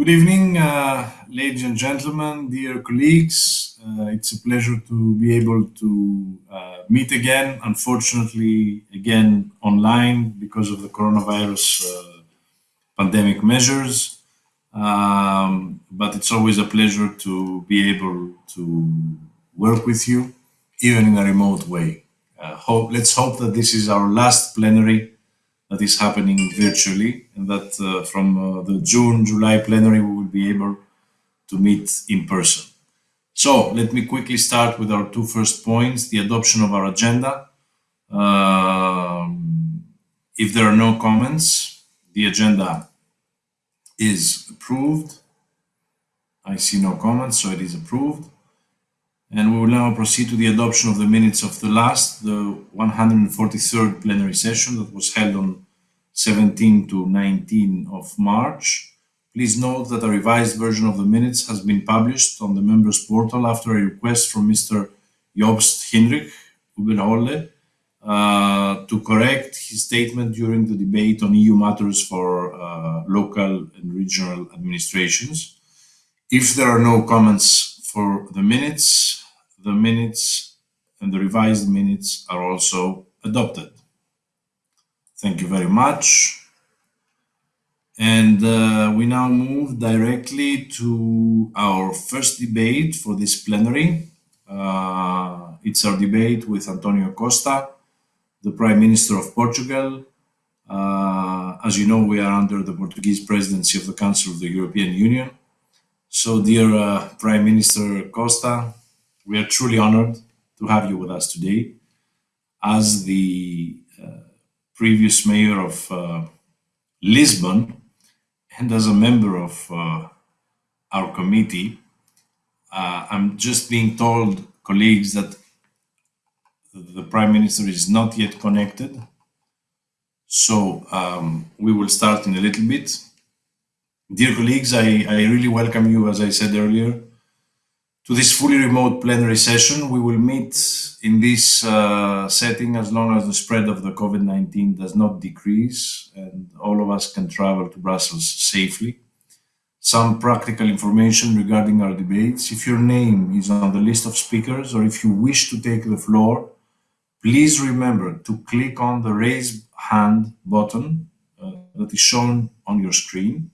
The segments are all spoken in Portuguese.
Good evening, uh, ladies and gentlemen, dear colleagues. Uh, it's a pleasure to be able to uh, meet again, unfortunately, again online because of the coronavirus uh, pandemic measures. Um, but it's always a pleasure to be able to work with you, even in a remote way. Uh, hope, let's hope that this is our last plenary that is happening virtually and that uh, from uh, the June, July plenary, we will be able to meet in person. So let me quickly start with our two first points, the adoption of our agenda. Um, if there are no comments, the agenda is approved. I see no comments, so it is approved. And we will now proceed to the adoption of the minutes of the last, the 143rd plenary session that was held on 17 to 19 of March. Please note that a revised version of the minutes has been published on the members portal after a request from Mr. Jobst Hinrich Uberholle uh, to correct his statement during the debate on EU matters for uh, local and regional administrations. If there are no comments for the minutes, the minutes and the revised minutes are also adopted. Thank you very much. And uh, we now move directly to our first debate for this plenary. Uh, it's our debate with Antonio Costa, the Prime Minister of Portugal. Uh, as you know, we are under the Portuguese presidency of the Council of the European Union. So, dear uh, Prime Minister Costa, we are truly honored to have you with us today. As the uh, previous mayor of uh, Lisbon and as a member of uh, our committee, uh, I'm just being told, colleagues, that the Prime Minister is not yet connected. So um, we will start in a little bit. Dear colleagues, I, I really welcome you, as I said earlier, to this fully remote plenary session. We will meet in this uh, setting as long as the spread of the COVID-19 does not decrease and all of us can travel to Brussels safely. Some practical information regarding our debates. If your name is on the list of speakers or if you wish to take the floor, please remember to click on the raise hand button uh, that is shown on your screen.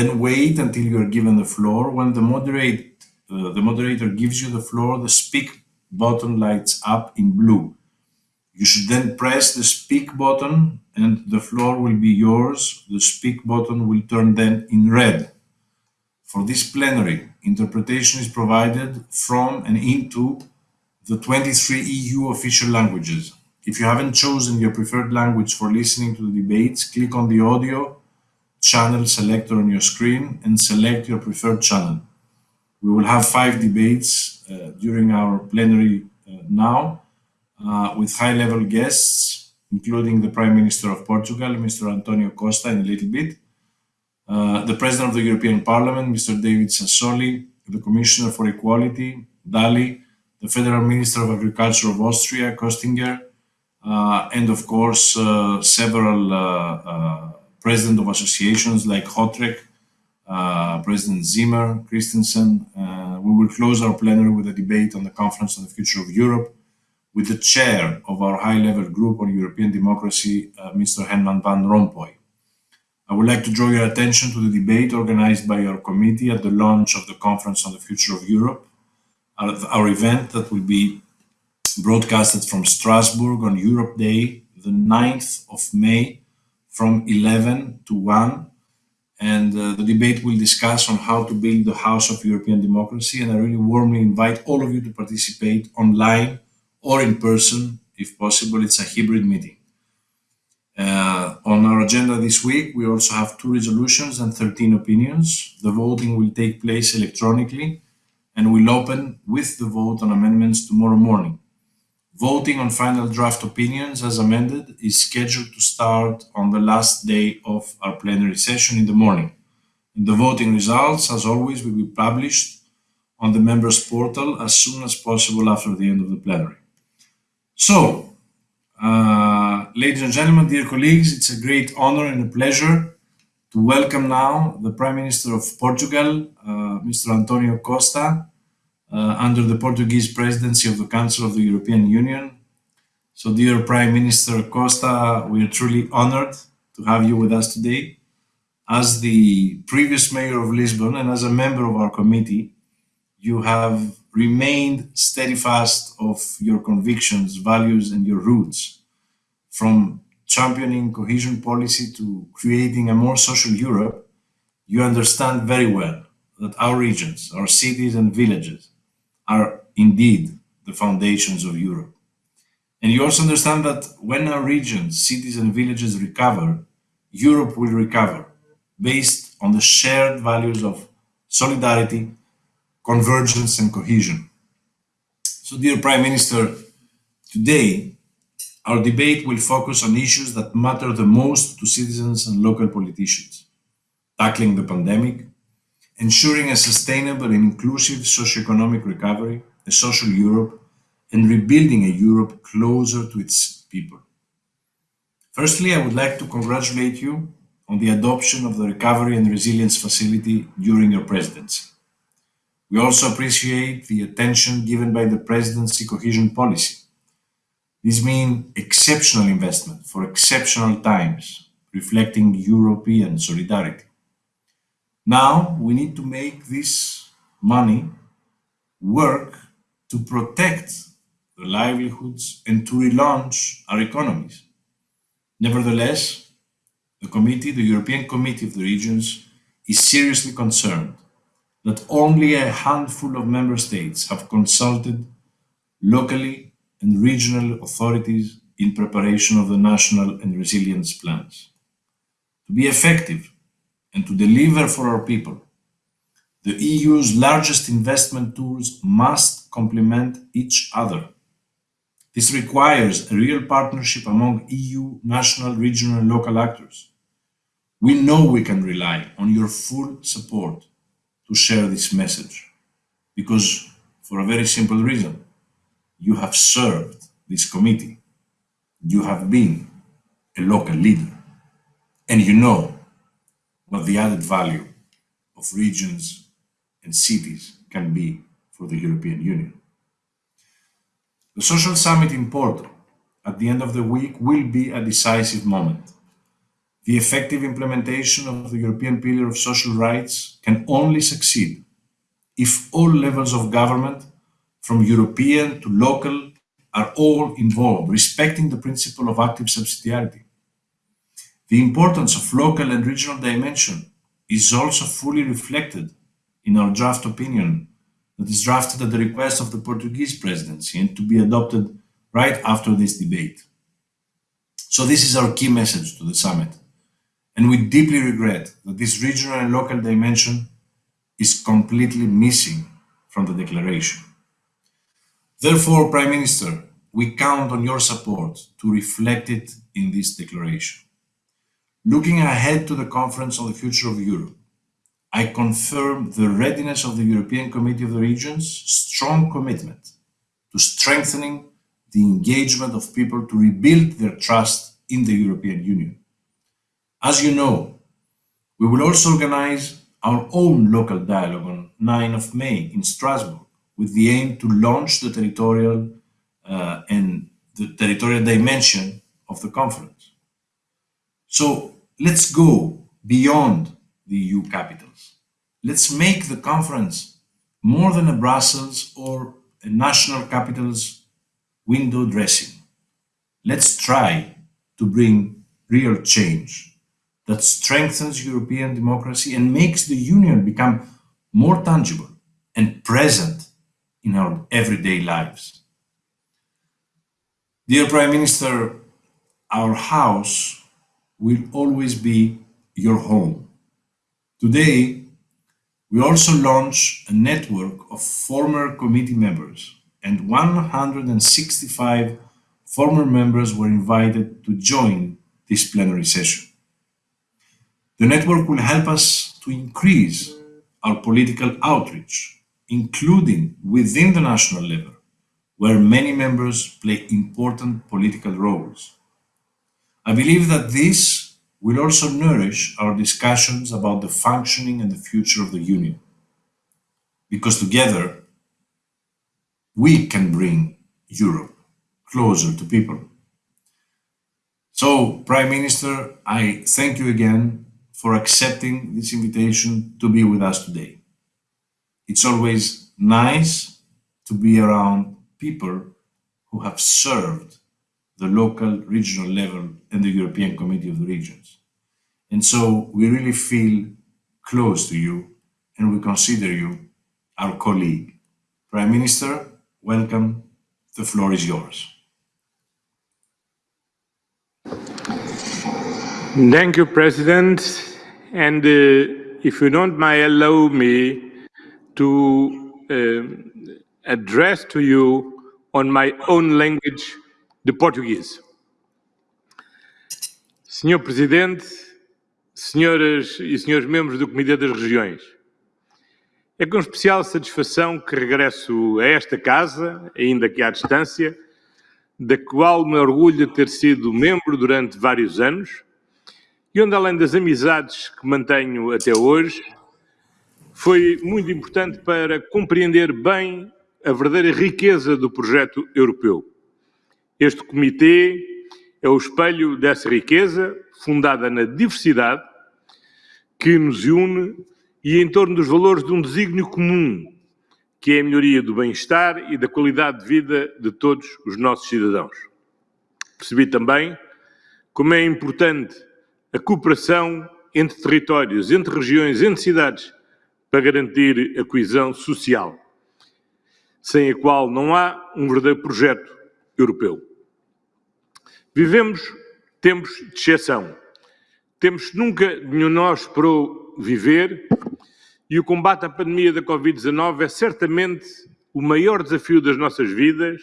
Then wait until you are given the floor. When the moderate uh, the moderator gives you the floor, the speak button lights up in blue. You should then press the speak button and the floor will be yours. The speak button will turn then in red. For this plenary, interpretation is provided from and into the 23 EU official languages. If you haven't chosen your preferred language for listening to the debates, click on the audio channel selector on your screen and select your preferred channel. We will have five debates uh, during our plenary uh, now uh, with high-level guests, including the Prime Minister of Portugal, Mr. Antonio Costa, in a little bit, the President of the European Parliament, Mr. David Sassoli, the Commissioner for Equality, Dali, the Federal Minister of Agriculture of Austria, Kostinger, uh, and of course uh, several uh, president of associations like Hotrek, uh, President Zimmer, Christensen. Uh, we will close our plenary with a debate on the Conference on the Future of Europe with the chair of our high-level group on European democracy, uh, Mr. Herman Van Rompuy. I would like to draw your attention to the debate organized by our committee at the launch of the Conference on the Future of Europe, our, our event that will be broadcasted from Strasbourg on Europe Day, the 9th of May, from 11 to 1 and uh, the debate will discuss on how to build the house of European democracy. And I really warmly invite all of you to participate online or in person, if possible. It's a hybrid meeting. Uh, on our agenda this week, we also have two resolutions and 13 opinions. The voting will take place electronically and will open with the vote on amendments tomorrow morning. Voting on final draft opinions as amended is scheduled to start on the last day of our plenary session in the morning. The voting results, as always, will be published on the members portal as soon as possible after the end of the plenary. So, uh, ladies and gentlemen, dear colleagues, it's a great honor and a pleasure to welcome now the Prime Minister of Portugal, uh, Mr. Antonio Costa, uh, under the Portuguese presidency of the Council of the European Union. So, dear Prime Minister Costa, we are truly honored to have you with us today. As the previous mayor of Lisbon and as a member of our committee, you have remained steadfast of your convictions, values, and your roots from championing cohesion policy to creating a more social Europe, you understand very well that our regions, our cities and villages are indeed the foundations of Europe. And you also understand that when our regions, cities and villages recover, Europe will recover based on the shared values of solidarity, convergence and cohesion. So dear Prime Minister, today our debate will focus on issues that matter the most to citizens and local politicians. Tackling the pandemic, ensuring a sustainable and inclusive socio-economic recovery, a social Europe, and rebuilding a Europe closer to its people. Firstly, I would like to congratulate you on the adoption of the Recovery and Resilience Facility during your presidency. We also appreciate the attention given by the presidency cohesion policy this means exceptional investment for exceptional times, reflecting European solidarity. Now we need to make this money work to protect the livelihoods and to relaunch our economies. Nevertheless, the committee, the European Committee of the Regions, is seriously concerned that only a handful of member states have consulted locally and regional authorities in preparation of the national and resilience plans. To be effective and to deliver for our people, the EU's largest investment tools must complement each other. This requires a real partnership among EU, national, regional and local actors. We know we can rely on your full support to share this message because for a very simple reason you have served this committee. You have been a local leader. And you know what the added value of regions and cities can be for the European Union. The Social Summit in Porto at the end of the week will be a decisive moment. The effective implementation of the European Pillar of Social Rights can only succeed if all levels of government from European to local, are all involved, respecting the principle of active subsidiarity. The importance of local and regional dimension is also fully reflected in our draft opinion that is drafted at the request of the Portuguese presidency and to be adopted right after this debate. So this is our key message to the summit. And we deeply regret that this regional and local dimension is completely missing from the declaration. Therefore, Prime Minister, we count on your support to reflect it in this declaration. Looking ahead to the Conference on the Future of Europe, I confirm the readiness of the European Committee of the Regions' strong commitment to strengthening the engagement of people to rebuild their trust in the European Union. As you know, we will also organize our own local dialogue on 9 of May in Strasbourg with the aim to launch the territorial uh, and the territorial dimension of the conference. So let's go beyond the EU capitals. Let's make the conference more than a Brussels or a national capitals window dressing. Let's try to bring real change that strengthens European democracy and makes the Union become more tangible and present in our everyday lives. Dear Prime Minister, our house will always be your home. Today, we also launch a network of former committee members and 165 former members were invited to join this plenary session. The network will help us to increase our political outreach including within the national level, where many members play important political roles. I believe that this will also nourish our discussions about the functioning and the future of the Union. Because together, we can bring Europe closer to people. So, Prime Minister, I thank you again for accepting this invitation to be with us today. It's always nice to be around people who have served the local, regional level and the European Committee of the Regions. And so we really feel close to you and we consider you our colleague. Prime Minister, welcome. The floor is yours. Thank you, President. And uh, if you don't mind, allow me to uh, address to you on my own language, the Portuguese. Senhor Presidente, senhoras e senhores membros do Comitê das Regiões, é com especial satisfação que regresso a esta casa, ainda que à distância, da qual me orgulho de ter sido membro durante vários anos, e onde, além das amizades que mantenho até hoje, foi muito importante para compreender bem a verdadeira riqueza do projeto europeu. Este comitê é o espelho dessa riqueza, fundada na diversidade, que nos une e em torno dos valores de um desígnio comum, que é a melhoria do bem-estar e da qualidade de vida de todos os nossos cidadãos. Percebi também como é importante a cooperação entre territórios, entre regiões, entre cidades, para garantir a coesão social, sem a qual não há um verdadeiro projeto europeu. Vivemos tempos de exceção. Temos nunca nenhum nós esperou viver e o combate à pandemia da Covid-19 é certamente o maior desafio das nossas vidas,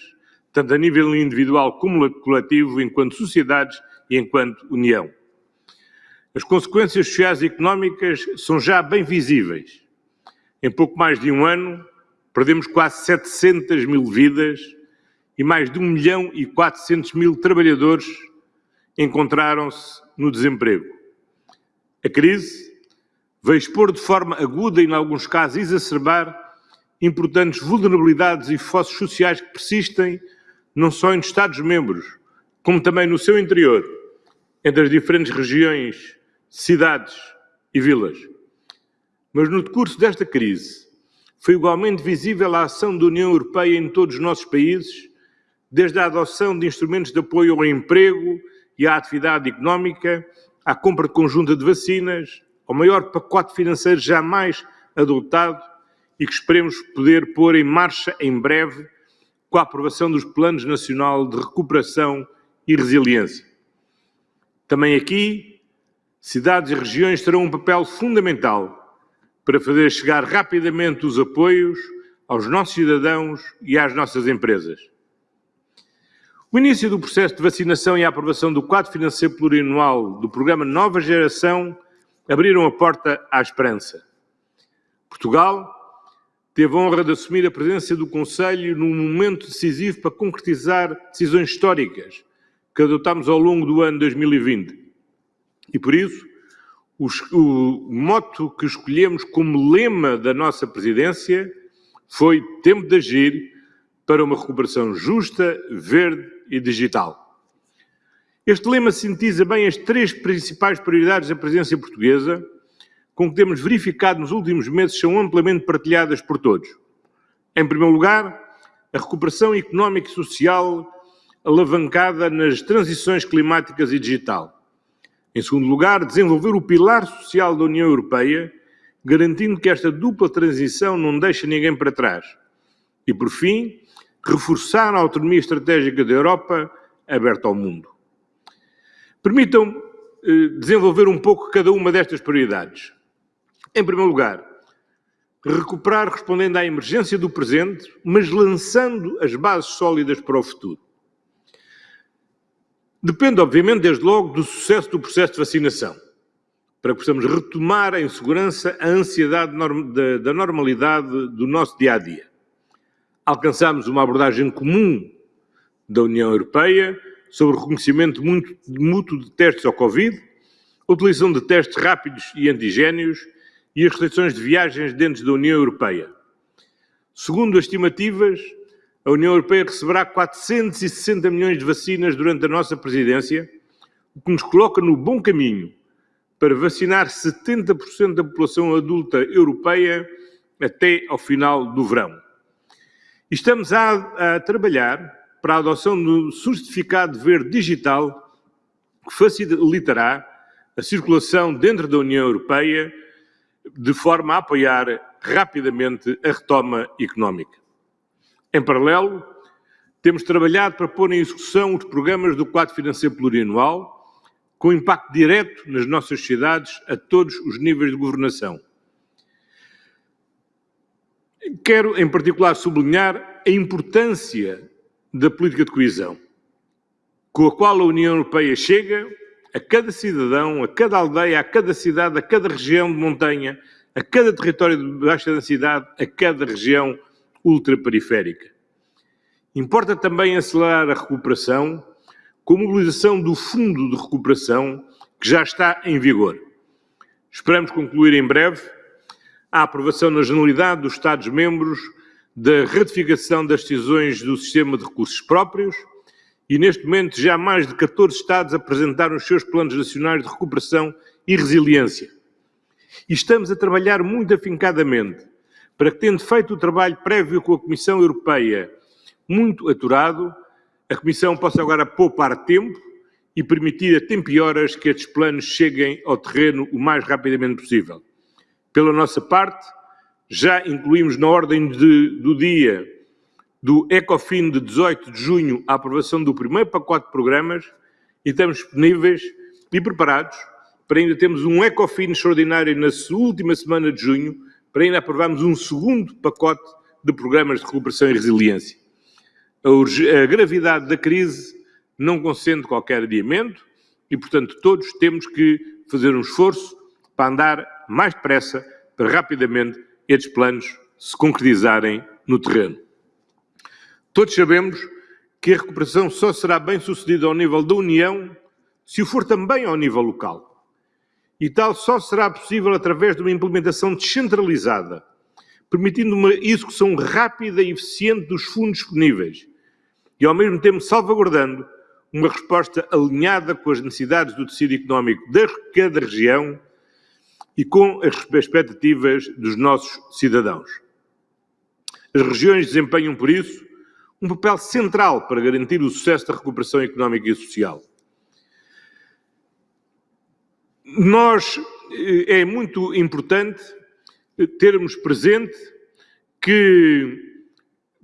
tanto a nível individual como coletivo, enquanto sociedades e enquanto União. As consequências sociais e económicas são já bem visíveis. Em pouco mais de um ano, perdemos quase 700 mil vidas e mais de 1 milhão e 400 mil trabalhadores encontraram-se no desemprego. A crise veio expor de forma aguda e, em alguns casos, exacerbar importantes vulnerabilidades e fossos sociais que persistem não só em Estados-membros, como também no seu interior, entre as diferentes regiões cidades e vilas. Mas no decurso desta crise, foi igualmente visível a ação da União Europeia em todos os nossos países, desde a adoção de instrumentos de apoio ao emprego e à atividade económica, à compra conjunta de vacinas, ao maior pacote financeiro jamais adotado e que esperemos poder pôr em marcha em breve com a aprovação dos Planos Nacional de Recuperação e Resiliência. Também aqui cidades e regiões terão um papel fundamental para fazer chegar rapidamente os apoios aos nossos cidadãos e às nossas empresas. O início do processo de vacinação e a aprovação do quadro financeiro plurianual do programa Nova Geração abriram a porta à esperança. Portugal teve a honra de assumir a presença do Conselho num momento decisivo para concretizar decisões históricas que adotámos ao longo do ano 2020 e por isso, o, moto que escolhemos como lema da nossa presidência foi tempo de agir para uma recuperação justa, verde e digital. Este lema sintetiza bem as três principais prioridades da presidência portuguesa, com que temos verificado nos últimos meses são amplamente partilhadas por todos. Em primeiro lugar, a recuperação económica e social alavancada nas transições climáticas e digital. Em segundo lugar, desenvolver o pilar social da União Europeia, garantindo que esta dupla transição não deixa ninguém para trás. E, por fim, reforçar a autonomia estratégica da Europa aberta ao mundo. Permitam eh, desenvolver um pouco cada uma destas prioridades. Em primeiro lugar, recuperar respondendo à emergência do presente, mas lançando as bases sólidas para o futuro. Depende, obviamente, desde logo, do sucesso do processo de vacinação, para que possamos retomar em segurança a ansiedade da normalidade do nosso dia a dia. Alcançamos uma abordagem comum da União Europeia sobre o reconhecimento mútuo de testes ao Covid, a utilização de testes rápidos e antigénios e as restrições de viagens dentro da União Europeia. Segundo as estimativas, a União Europeia receberá 460 milhões de vacinas durante a nossa presidência, o que nos coloca no bom caminho para vacinar 70% da população adulta europeia até ao final do verão. Estamos a, a trabalhar para a adoção do certificado verde digital que facilitará a circulação dentro da União Europeia de forma a apoiar rapidamente a retoma económica. Em paralelo, temos trabalhado para pôr em execução os programas do quadro financeiro plurianual, com impacto direto nas nossas sociedades a todos os níveis de governação. Quero, em particular, sublinhar a importância da política de coesão, com a qual a União Europeia chega a cada cidadão, a cada aldeia, a cada cidade, a cada região de montanha, a cada território de baixa densidade, a cada região ultraperiférica. Importa também acelerar a recuperação com a mobilização do Fundo de Recuperação, que já está em vigor. Esperamos concluir em breve a aprovação na generalidade dos Estados-membros da ratificação das decisões do Sistema de Recursos Próprios, e neste momento já mais de 14 Estados apresentaram os seus planos nacionais de recuperação e resiliência. E estamos a trabalhar muito afincadamente para que, tendo feito o trabalho prévio com a Comissão Europeia muito aturado, a Comissão possa agora poupar tempo e permitir a tempo e horas que estes planos cheguem ao terreno o mais rapidamente possível. Pela nossa parte, já incluímos na ordem de, do dia do ECOFIN de 18 de junho a aprovação do primeiro pacote de programas e estamos disponíveis e preparados para ainda termos um ECOFIN extraordinário na última semana de junho para ainda aprovarmos um segundo pacote de programas de recuperação e resiliência. A, a gravidade da crise não consente qualquer adiamento e, portanto, todos temos que fazer um esforço para andar mais depressa para rapidamente estes planos se concretizarem no terreno. Todos sabemos que a recuperação só será bem sucedida ao nível da União se o for também ao nível local. E tal só será possível através de uma implementação descentralizada, permitindo uma execução rápida e eficiente dos fundos disponíveis e, ao mesmo tempo, salvaguardando uma resposta alinhada com as necessidades do tecido económico de cada região e com as expectativas dos nossos cidadãos. As regiões desempenham, por isso, um papel central para garantir o sucesso da recuperação económica e social. Nós, eh, é muito importante termos presente que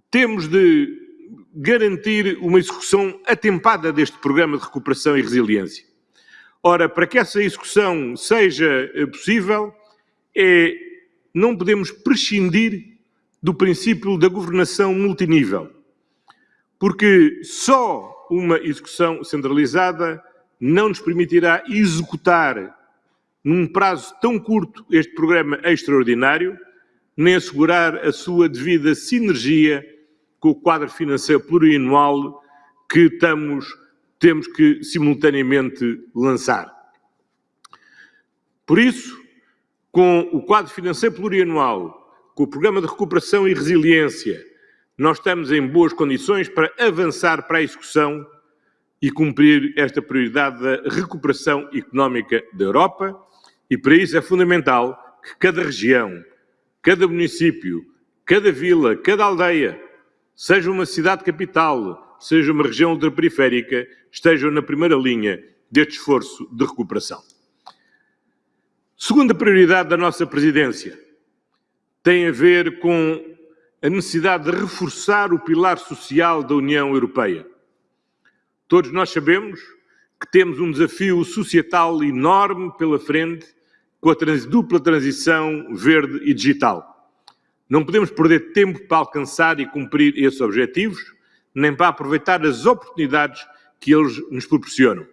temos de garantir uma execução atempada deste programa de recuperação e resiliência. Ora, para que essa execução seja eh, possível, é, não podemos prescindir do princípio da governação multinível porque só uma execução centralizada não nos permitirá executar num prazo tão curto este programa extraordinário, nem assegurar a sua devida sinergia com o quadro financeiro plurianual que estamos, temos que simultaneamente lançar. Por isso, com o quadro financeiro plurianual, com o programa de recuperação e resiliência, nós estamos em boas condições para avançar para a execução e cumprir esta prioridade da recuperação económica da Europa e para isso é fundamental que cada região, cada município, cada vila, cada aldeia, seja uma cidade capital, seja uma região ultraperiférica, estejam na primeira linha deste esforço de recuperação. Segunda prioridade da nossa presidência tem a ver com a necessidade de reforçar o pilar social da União Europeia. Todos nós sabemos que temos um desafio societal enorme pela frente com a trans dupla transição verde e digital. Não podemos perder tempo para alcançar e cumprir esses objetivos, nem para aproveitar as oportunidades que eles nos proporcionam.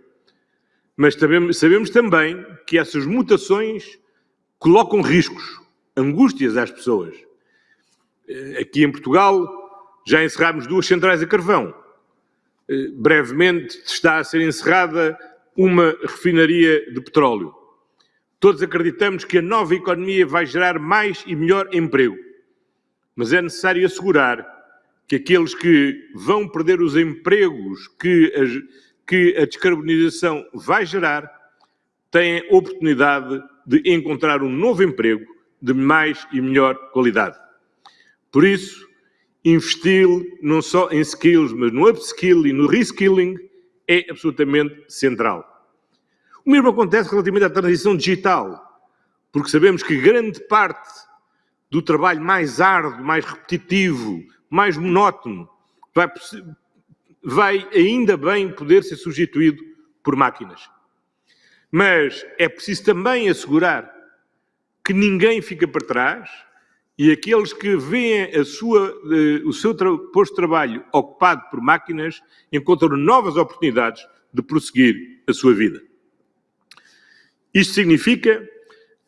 Mas sabemos, também que essas mutações colocam riscos, angústias às pessoas eh, aqui em Portugal já encerramos duas centrais a carvão. Eh, brevemente está a ser encerrada uma refinaria de petróleo. Todos acreditamos que a nova economia vai gerar mais e melhor emprego, mas é necessário assegurar que aqueles que vão perder os empregos que a, que a descarbonização vai gerar têm oportunidade de encontrar um novo emprego de mais e melhor qualidade. Por isso, investir não só em skills, mas no upskill e no reskilling é absolutamente central. O mesmo acontece relativamente à transição digital, porque sabemos que grande parte do trabalho mais árduo, mais repetitivo, mais monótono, vai, vai ainda bem poder ser substituído por máquinas. Mas é preciso também assegurar que ninguém fica para trás e aqueles que veem a sua, uh, o seu posto de trabalho ocupado por máquinas encontram novas oportunidades de prosseguir a sua vida. Isto significa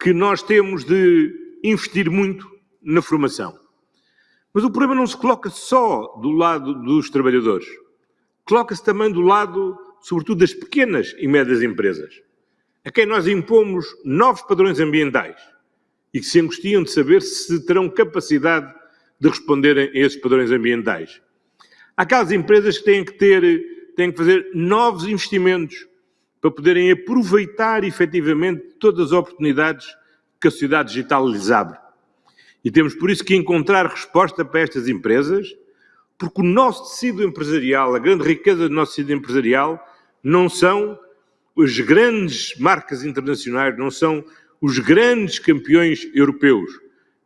que nós temos de investir muito na formação. Mas o problema não se coloca só do lado dos trabalhadores. Coloca-se também do lado, sobretudo, das pequenas e médias empresas, a quem nós impomos novos padrões ambientais e que se angustiam de saber se terão capacidade de responderem a esses padrões ambientais. Há aquelas empresas que têm que ter, têm que fazer novos investimentos para poderem aproveitar efetivamente todas as oportunidades que a sociedade digital lhes abre. E temos por isso que encontrar resposta para estas empresas, porque o nosso tecido empresarial, a grande riqueza do nosso tecido empresarial, não são as grandes marcas internacionais, não são os grandes campeões europeus.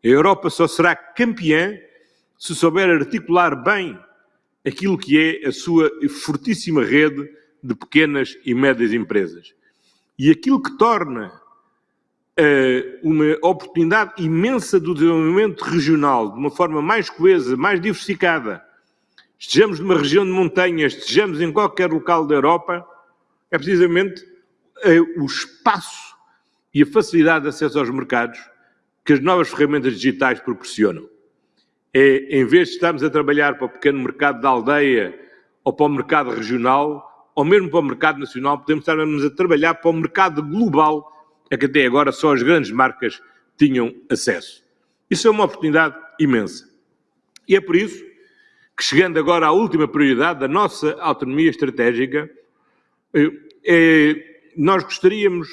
A Europa só será campeã se souber articular bem aquilo que é a sua fortíssima rede de pequenas e médias empresas. E aquilo que torna uma oportunidade imensa do desenvolvimento regional, de uma forma mais coesa, mais diversificada, estejamos numa região de montanhas, estejamos em qualquer local da Europa, é precisamente uh, o espaço e a facilidade de acesso aos mercados que as novas ferramentas digitais proporcionam. É, em vez de estarmos a trabalhar para o pequeno mercado da aldeia ou para o mercado regional, ou mesmo para o mercado nacional, podemos estarmos a trabalhar para o mercado global a que até agora só as grandes marcas tinham acesso. Isso é uma oportunidade imensa. E é por isso que, chegando agora à última prioridade da nossa autonomia estratégica, eh, eh, nós gostaríamos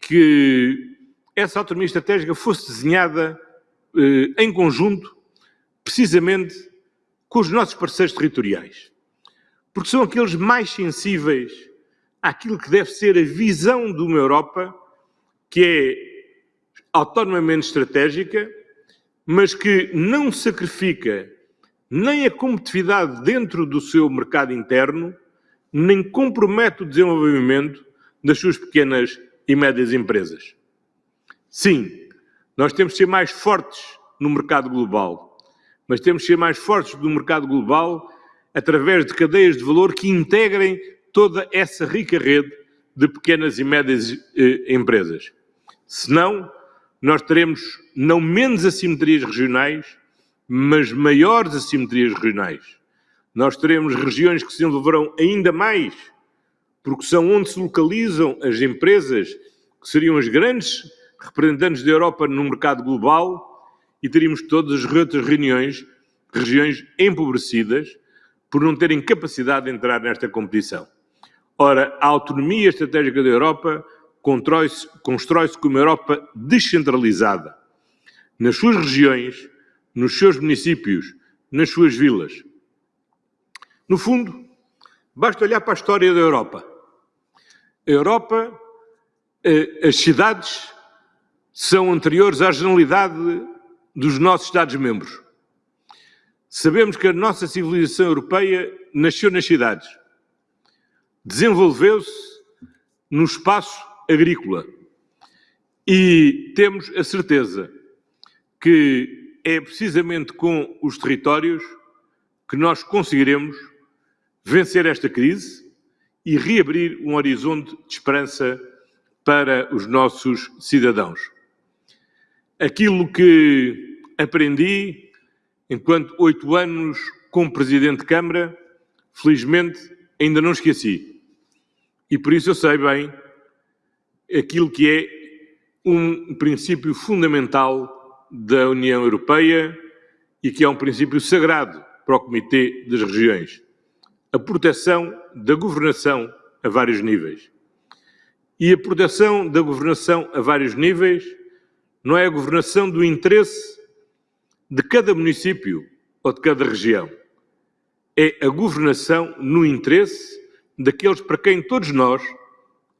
que essa autonomia estratégica fosse desenhada eh, em conjunto, precisamente com os nossos parceiros territoriais. Porque são aqueles mais sensíveis àquilo que deve ser a visão de uma Europa que é autonomamente estratégica, mas que não sacrifica nem a competitividade dentro do seu mercado interno, nem compromete o desenvolvimento das suas pequenas e médias empresas. Sim, nós temos de ser mais fortes no mercado global, mas temos de ser mais fortes no mercado global através de cadeias de valor que integrem toda essa rica rede de pequenas e médias eh, empresas. Senão, nós teremos não menos assimetrias regionais, mas maiores assimetrias regionais. Nós teremos regiões que se desenvolverão ainda mais porque são onde se localizam as empresas que seriam as grandes representantes da Europa no mercado global e teríamos todas as outras reuniões, regiões empobrecidas por não terem capacidade de entrar nesta competição. Ora, a autonomia estratégica da Europa constrói-se constrói com uma Europa descentralizada, nas suas regiões, nos seus municípios, nas suas vilas. No fundo, basta olhar para a história da Europa a Europa, eh, as cidades são anteriores à generalidade dos nossos Estados-membros. Sabemos que a nossa civilização europeia nasceu nas cidades, desenvolveu-se no espaço agrícola e temos a certeza que é precisamente com os territórios que nós conseguiremos vencer esta crise e reabrir um horizonte de esperança para os nossos cidadãos. Aquilo que aprendi enquanto oito anos como Presidente de Câmara, felizmente ainda não esqueci. E por isso eu sei bem aquilo que é um princípio fundamental da União Europeia e que é um princípio sagrado para o Comitê das Regiões: a proteção da governação a vários níveis. E a proteção da governação a vários níveis não é a governação do interesse de cada município ou de cada região. É a governação no interesse daqueles para quem todos nós,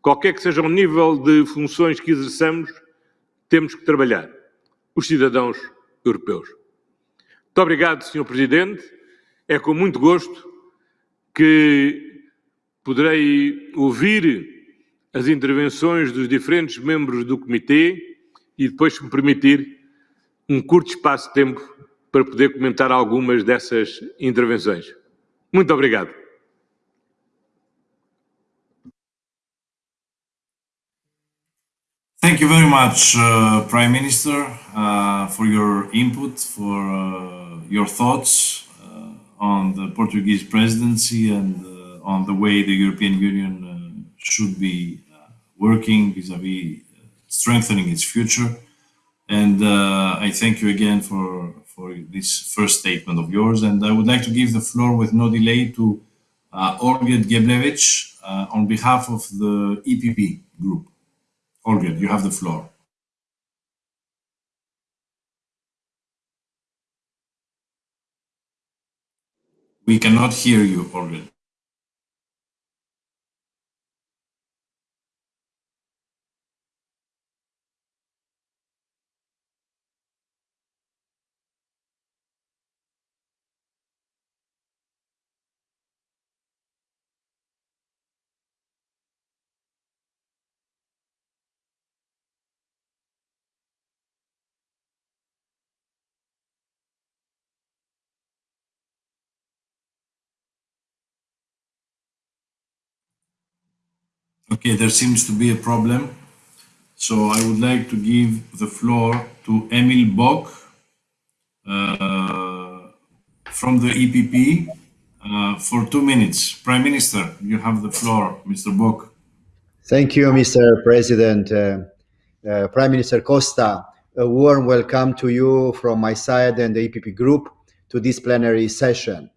qualquer que seja o nível de funções que exerçamos, temos que trabalhar, os cidadãos europeus. Muito obrigado, Sr. Presidente. É com muito gosto que poderei ouvir as intervenções dos diferentes membros do Comitê e depois, se me permitir, um curto espaço de tempo para poder comentar algumas dessas intervenções. Muito obrigado. Thank you very much, uh, Prime Minister, uh, for your input, for uh, your thoughts uh, on the Portuguese presidency and uh, on the way the European Union uh, should be working vis-à-vis -vis strengthening its future. And I thank you again for, for this first statement of yours. And I would like to give the floor with no delay to uh, Olget Geblevich on behalf of the EPP group. Olga, you have the floor. We cannot hear you, Olga. Okay, there seems to be a problem. So I would like to give the floor to Emil Bock uh, from the EPP uh, for two minutes. Prime Minister, you have the floor, Mr. Bock. Thank you, Mr. President. Uh, uh, Prime Minister Costa, a warm welcome to you from my side and the EPP group to this plenary session.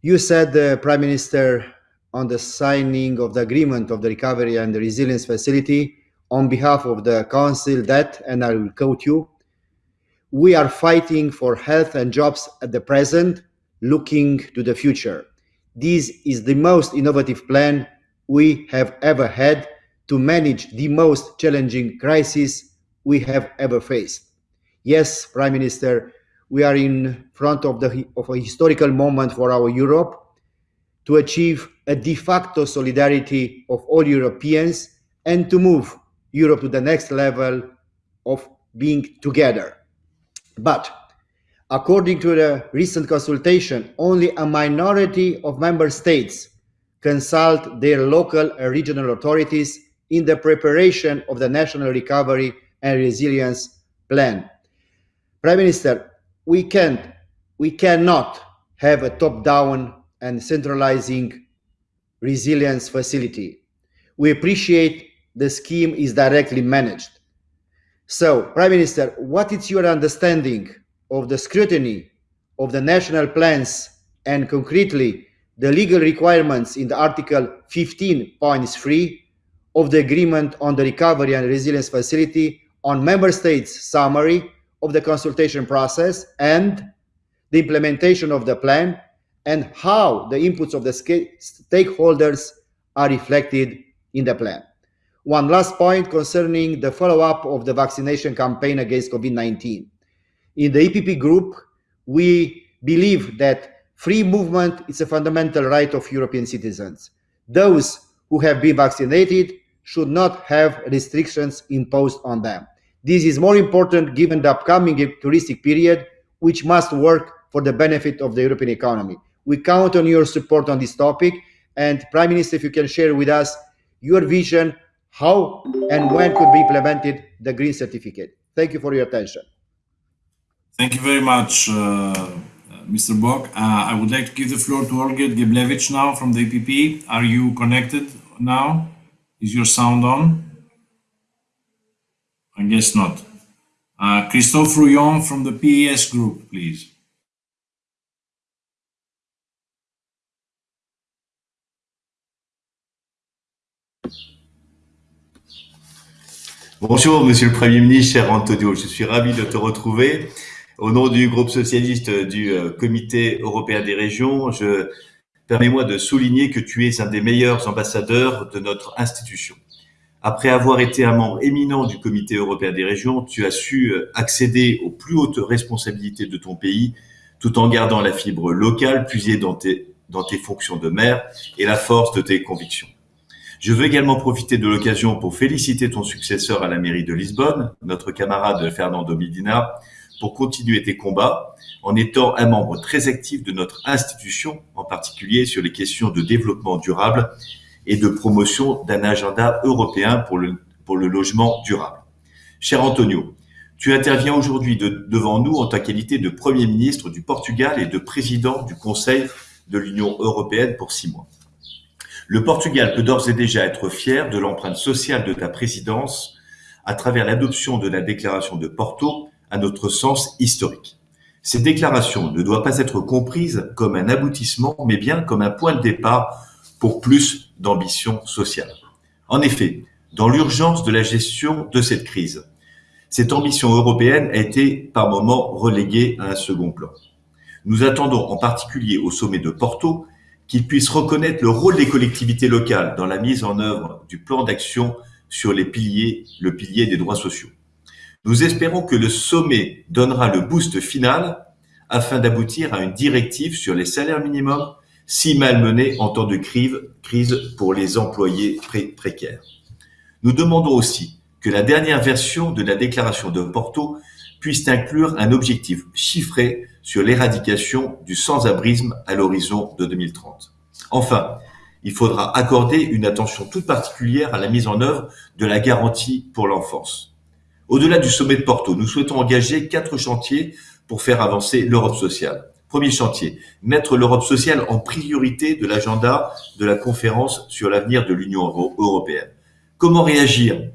You said, uh, Prime Minister, on the signing of the agreement of the recovery and the resilience facility on behalf of the council that, and I will quote you, we are fighting for health and jobs at the present, looking to the future. This is the most innovative plan we have ever had to manage the most challenging crisis we have ever faced. Yes, Prime Minister, we are in front of, the, of a historical moment for our Europe to achieve a de facto solidarity of all Europeans and to move Europe to the next level of being together. But according to the recent consultation, only a minority of member states consult their local and regional authorities in the preparation of the National Recovery and Resilience Plan. Prime Minister, we can't, we cannot have a top-down and centralizing resilience facility. We appreciate the scheme is directly managed. So, Prime Minister, what is your understanding of the scrutiny of the national plans and concretely the legal requirements in the Article 15.3 of the Agreement on the Recovery and Resilience Facility on Member States' summary of the consultation process and the implementation of the plan and how the inputs of the stakeholders are reflected in the plan. One last point concerning the follow-up of the vaccination campaign against COVID-19. In the EPP group, we believe that free movement is a fundamental right of European citizens. Those who have been vaccinated should not have restrictions imposed on them. This is more important given the upcoming touristic period, which must work for the benefit of the European economy. We count on your support on this topic. And Prime Minister, if you can share with us your vision, how and when could be implemented the green certificate. Thank you for your attention. Thank you very much, uh, Mr. Bock. Uh, I would like to give the floor to Olga Geblevich now from the EPP. Are you connected now? Is your sound on? I guess not. Uh, Christophe Rouillon from the PES group, please. Bonjour, Monsieur le Premier ministre, cher Antonio. Je suis ravi de te retrouver. Au nom du groupe socialiste du euh, Comité européen des régions, je permets-moi de souligner que tu es un des meilleurs ambassadeurs de notre institution. Après avoir été un membre éminent du Comité européen des régions, tu as su euh, accéder aux plus hautes responsabilités de ton pays tout en gardant la fibre locale puisée dans tes, dans tes fonctions de maire et la force de tes convictions. Je veux également profiter de l'occasion pour féliciter ton successeur à la mairie de Lisbonne, notre camarade Fernando Medina, pour continuer tes combats en étant un membre très actif de notre institution, en particulier sur les questions de développement durable et de promotion d'un agenda européen pour le, logement durable. Cher Antonio, tu interviens aujourd'hui de, devant nous en ta qualité de Premier ministre du Portugal et de président du Conseil de l'Union européenne pour six mois. Le Portugal peut d'ores et déjà être fier de l'empreinte sociale de ta présidence à travers l'adoption de la déclaration de Porto, à notre sens historique. Cette déclaration ne doit pas être comprise comme un aboutissement, mais bien comme un point de départ pour plus d'ambition sociale. En effet, dans l'urgence de la gestion de cette crise, cette ambition européenne a été par moments reléguée à un second plan. Nous attendons en particulier au sommet de Porto qu'il puisse reconnaître le rôle des collectivités locales dans la mise en œuvre du plan d'action sur les piliers, le pilier des droits sociaux. Nous espérons que le sommet donnera le boost final afin d'aboutir à une directive sur les salaires minimums si malmenés en temps de crise pour les employés précaires. Nous demandons aussi que la dernière version de la déclaration de Porto puisse inclure un objectif chiffré sur l'éradication du sans-abrisme à l'horizon de 2030. Enfin, il faudra accorder une attention toute particulière à la mise en œuvre de la garantie pour l'enfance. Au-delà du sommet de Porto, nous souhaitons engager quatre chantiers pour faire avancer l'Europe sociale. Premier chantier, mettre l'Europe sociale en priorité de l'agenda de la conférence sur l'avenir de l'Union européenne. Comment réagir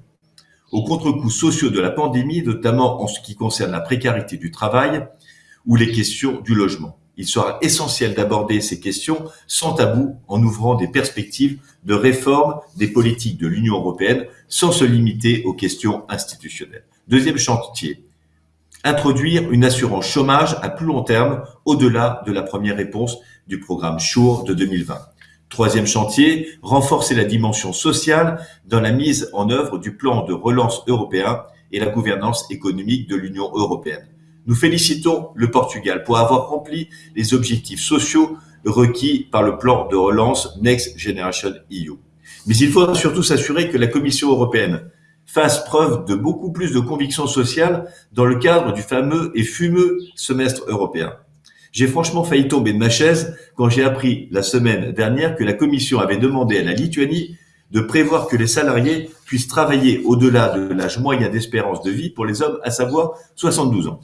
aux contre-coups sociaux de la pandémie, notamment en ce qui concerne la précarité du travail, ou les questions du logement. Il sera essentiel d'aborder ces questions sans tabou en ouvrant des perspectives de réforme des politiques de l'Union européenne sans se limiter aux questions institutionnelles. Deuxième chantier, introduire une assurance chômage à plus long terme au-delà de la première réponse du programme SURE de 2020. Troisième chantier, renforcer la dimension sociale dans la mise en œuvre du plan de relance européen et la gouvernance économique de l'Union européenne. Nous félicitons le Portugal pour avoir rempli les objectifs sociaux requis par le plan de relance Next Generation EU. Mais il faudra surtout s'assurer que la Commission européenne fasse preuve de beaucoup plus de conviction sociale dans le cadre du fameux et fumeux semestre européen. J'ai franchement failli tomber de ma chaise quand j'ai appris la semaine dernière que la Commission avait demandé à la Lituanie de prévoir que les salariés puissent travailler au-delà de l'âge moyen d'espérance de vie pour les hommes, à savoir 72 ans.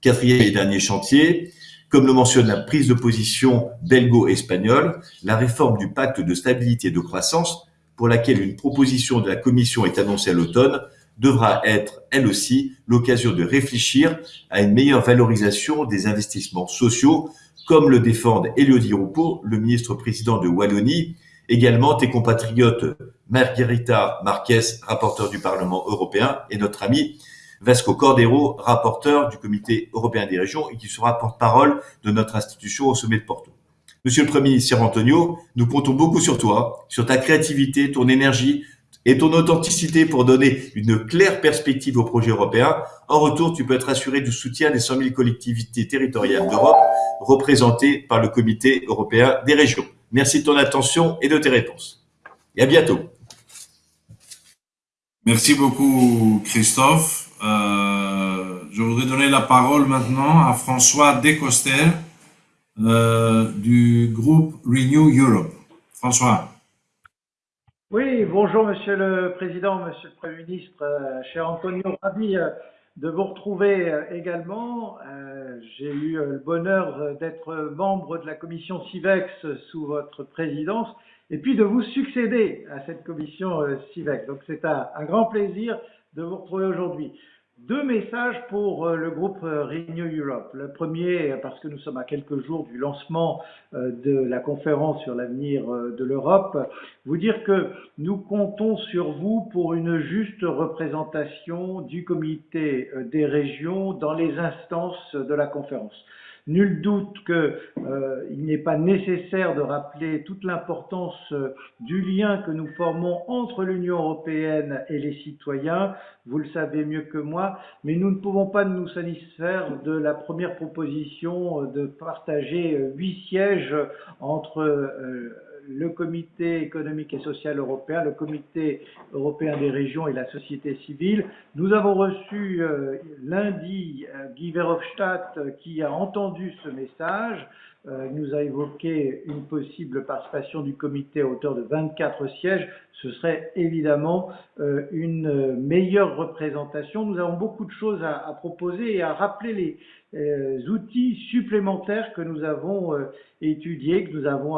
Quatrième et dernier chantier, comme le mentionne la prise de position belgo-espagnole, la réforme du pacte de stabilité et de croissance, pour laquelle une proposition de la Commission est annoncée à l'automne, devra être, elle aussi, l'occasion de réfléchir à une meilleure valorisation des investissements sociaux, comme le défendent Elodie Roupeau, le ministre-président de Wallonie, également tes compatriotes Margarita Marquez, rapporteur du Parlement européen, et notre ami Vasco Cordero, rapporteur du Comité européen des régions et qui sera porte-parole de notre institution au sommet de Porto. Monsieur le Premier ministre Antonio, nous comptons beaucoup sur toi, sur ta créativité, ton énergie et ton authenticité pour donner une claire perspective au projet européen. En retour, tu peux être assuré du soutien des 100 000 collectivités territoriales d'Europe représentées par le Comité européen des régions. Merci de ton attention et de tes réponses. Et à bientôt. Merci beaucoup, Christophe. Euh, je voudrais donner la parole maintenant à François Descoster euh, du groupe Renew Europe. François. Oui, bonjour Monsieur le Président, Monsieur le Premier ministre, euh, cher Antonio, ravi euh, de vous retrouver euh, également. J'ai eu le bonheur d'être membre de la commission CIVEX sous votre présidence et puis de vous succéder à cette commission CIVEX. Donc c'est un, un, grand plaisir de vous retrouver aujourd'hui. Deux messages pour euh, le groupe euh, Renew Europe. Le premier, parce que nous sommes à quelques jours du lancement euh, de la conférence sur l'avenir de l'Europe, vous dire que nous comptons sur vous pour une juste représentation du comité des régions dans les instances de la conférence. Nul doute qu'il euh, n'est pas nécessaire de rappeler toute l'importance euh, du lien que nous formons entre l'Union européenne et les citoyens. Vous le savez mieux que moi, mais nous ne pouvons pas nous satisfaire de la première proposition euh, de partager huit sièges entre le comité économique et social européen, le comité européen des régions et la société civile. Nous avons reçu euh, lundi euh, Guy Verhofstadt euh, qui a entendu ce message. Euh, nous a évoqué une possible participation du comité à hauteur de 24 sièges. Ce serait évidemment euh, une meilleure représentation. Nous avons beaucoup de choses à, à proposer et à rappeler les euh, outils supplémentaires que nous avons étudiés, que nous avons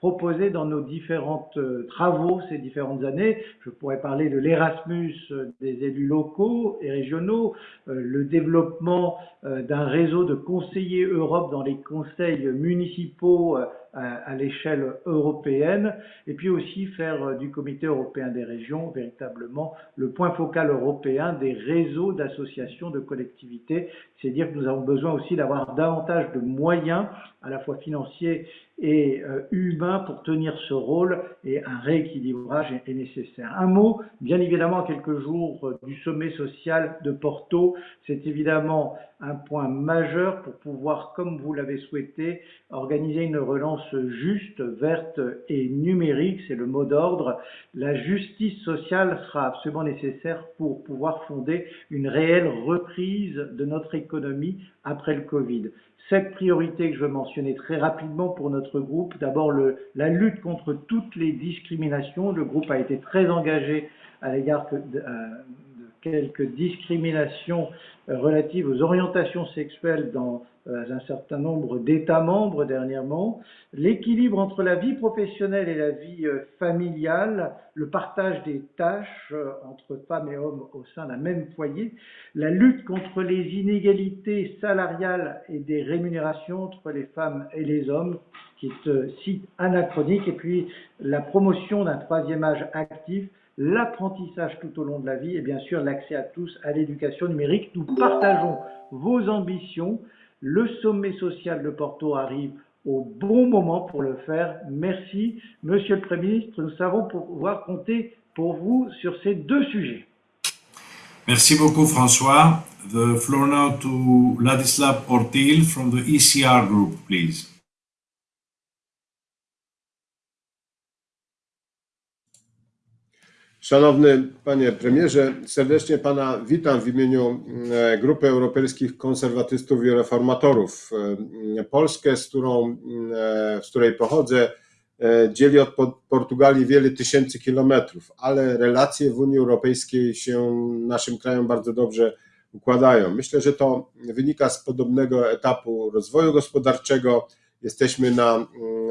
proposé dans nos différents euh, travaux ces différentes années. Je pourrais parler de l'Erasmus euh, des élus locaux et régionaux, euh, le développement d'un réseau de conseillers Europe dans les conseils municipaux à, l'échelle européenne, et puis aussi faire du comité européen des régions véritablement le point focal européen des réseaux d'associations de collectivités. C'est dire que nous avons besoin aussi d'avoir davantage de moyens, à la fois financiers et euh, humains, pour tenir ce rôle, et un rééquilibrage est, nécessaire. Un mot, bien évidemment, quelques jours euh, du sommet social de Porto, c'est évidemment un point majeur pour pouvoir, comme vous l'avez souhaité, organiser une relance juste, verte et numérique, c'est le mot d'ordre. La justice sociale sera absolument nécessaire pour pouvoir fonder une réelle reprise de notre économie après le Covid. Cette priorité que je veux mentionner très rapidement pour notre groupe, d'abord la lutte contre toutes les discriminations. Le groupe a été très engagé à l'égard de, euh, de quelques discriminations relatives aux orientations sexuelles dans euh, un certain nombre d'États membres dernièrement, l'équilibre entre la vie professionnelle et la vie euh, familiale, le partage des tâches entre femmes et hommes au sein d'un même foyer, la lutte contre les inégalités salariales et des rémunérations entre les femmes et les hommes, qui est si anachronique, et puis la promotion d'un troisième âge actif l'apprentissage tout au long de la vie et bien sûr l'accès à tous à l'éducation numérique. Nous partageons vos ambitions. Le sommet social de Porto arrive au bon moment pour le faire. Merci, Monsieur le Premier ministre. Nous savons pouvoir compter pour vous sur ces deux sujets. Merci beaucoup, François. The floor now to Ladislav Ortil from the ECR group, please. Szanowny panie premierze, serdecznie pana witam w imieniu e, Grupy Europejskich Konserwatystów i Reformatorów. E, Polskę, z, którą, e, z której pochodzę, dzieli od Portugalii wiele tysięcy kilometrów, ale relacje w Unii Europejskiej się naszym krajom bardzo dobrze układają. Myślę, że to wynika z podobnego etapu rozwoju gospodarczego. Jesteśmy na,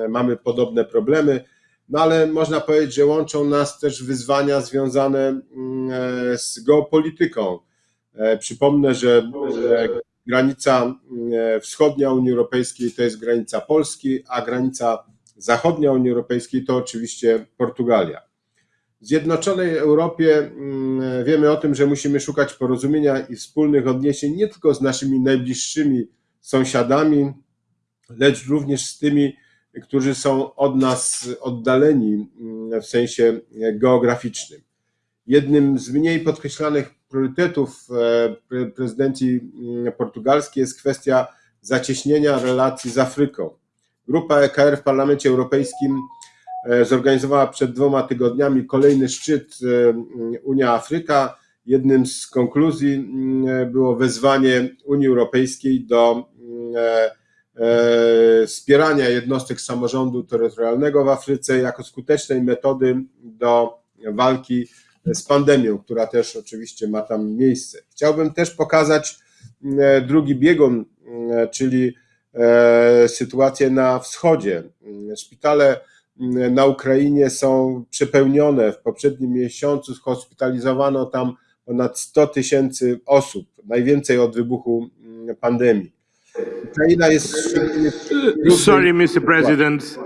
mamy podobne problemy no ale można powiedzieć, że łączą nas też wyzwania związane mm, e, z geopolityką. E, przypomnę, że granica mm, wschodnia Unii Europejskiej to jest granica Polski, a granica zachodnia Unii Europejskiej to oczywiście Portugalia. W Zjednoczonej Europie mm, wiemy o tym, że musimy szukać porozumienia i wspólnych odniesień nie tylko z naszymi najbliższymi sąsiadami, lecz również z tymi, którzy są od nas oddaleni mm, w sensie geograficznym. Jednym z mniej podkreślanych priorytetów e, prezydencji mm, portugalskiej jest kwestia zacieśnienia relacji z Afryką. Grupa EKR w Parlamencie Europejskim e, zorganizowała przed dwoma tygodniami kolejny szczyt e, Unia-Afryka. Jednym z konkluzji mm, było wezwanie Unii Europejskiej do E, wspierania jednostek samorządu terytorialnego w Afryce jako skutecznej metody do walki z pandemią, która też oczywiście ma tam miejsce. Chciałbym też pokazać e, drugi biegun, e, czyli sytuację na wschodzie. Szpitale na Ukrainie są przepełnione. W poprzednim miesiącu hospitalizowano tam ponad 100 tysięcy osób, najwięcej od wybuchu pandemii. Ukraina jest szczególnie w trudnej Sorry, Mr. President.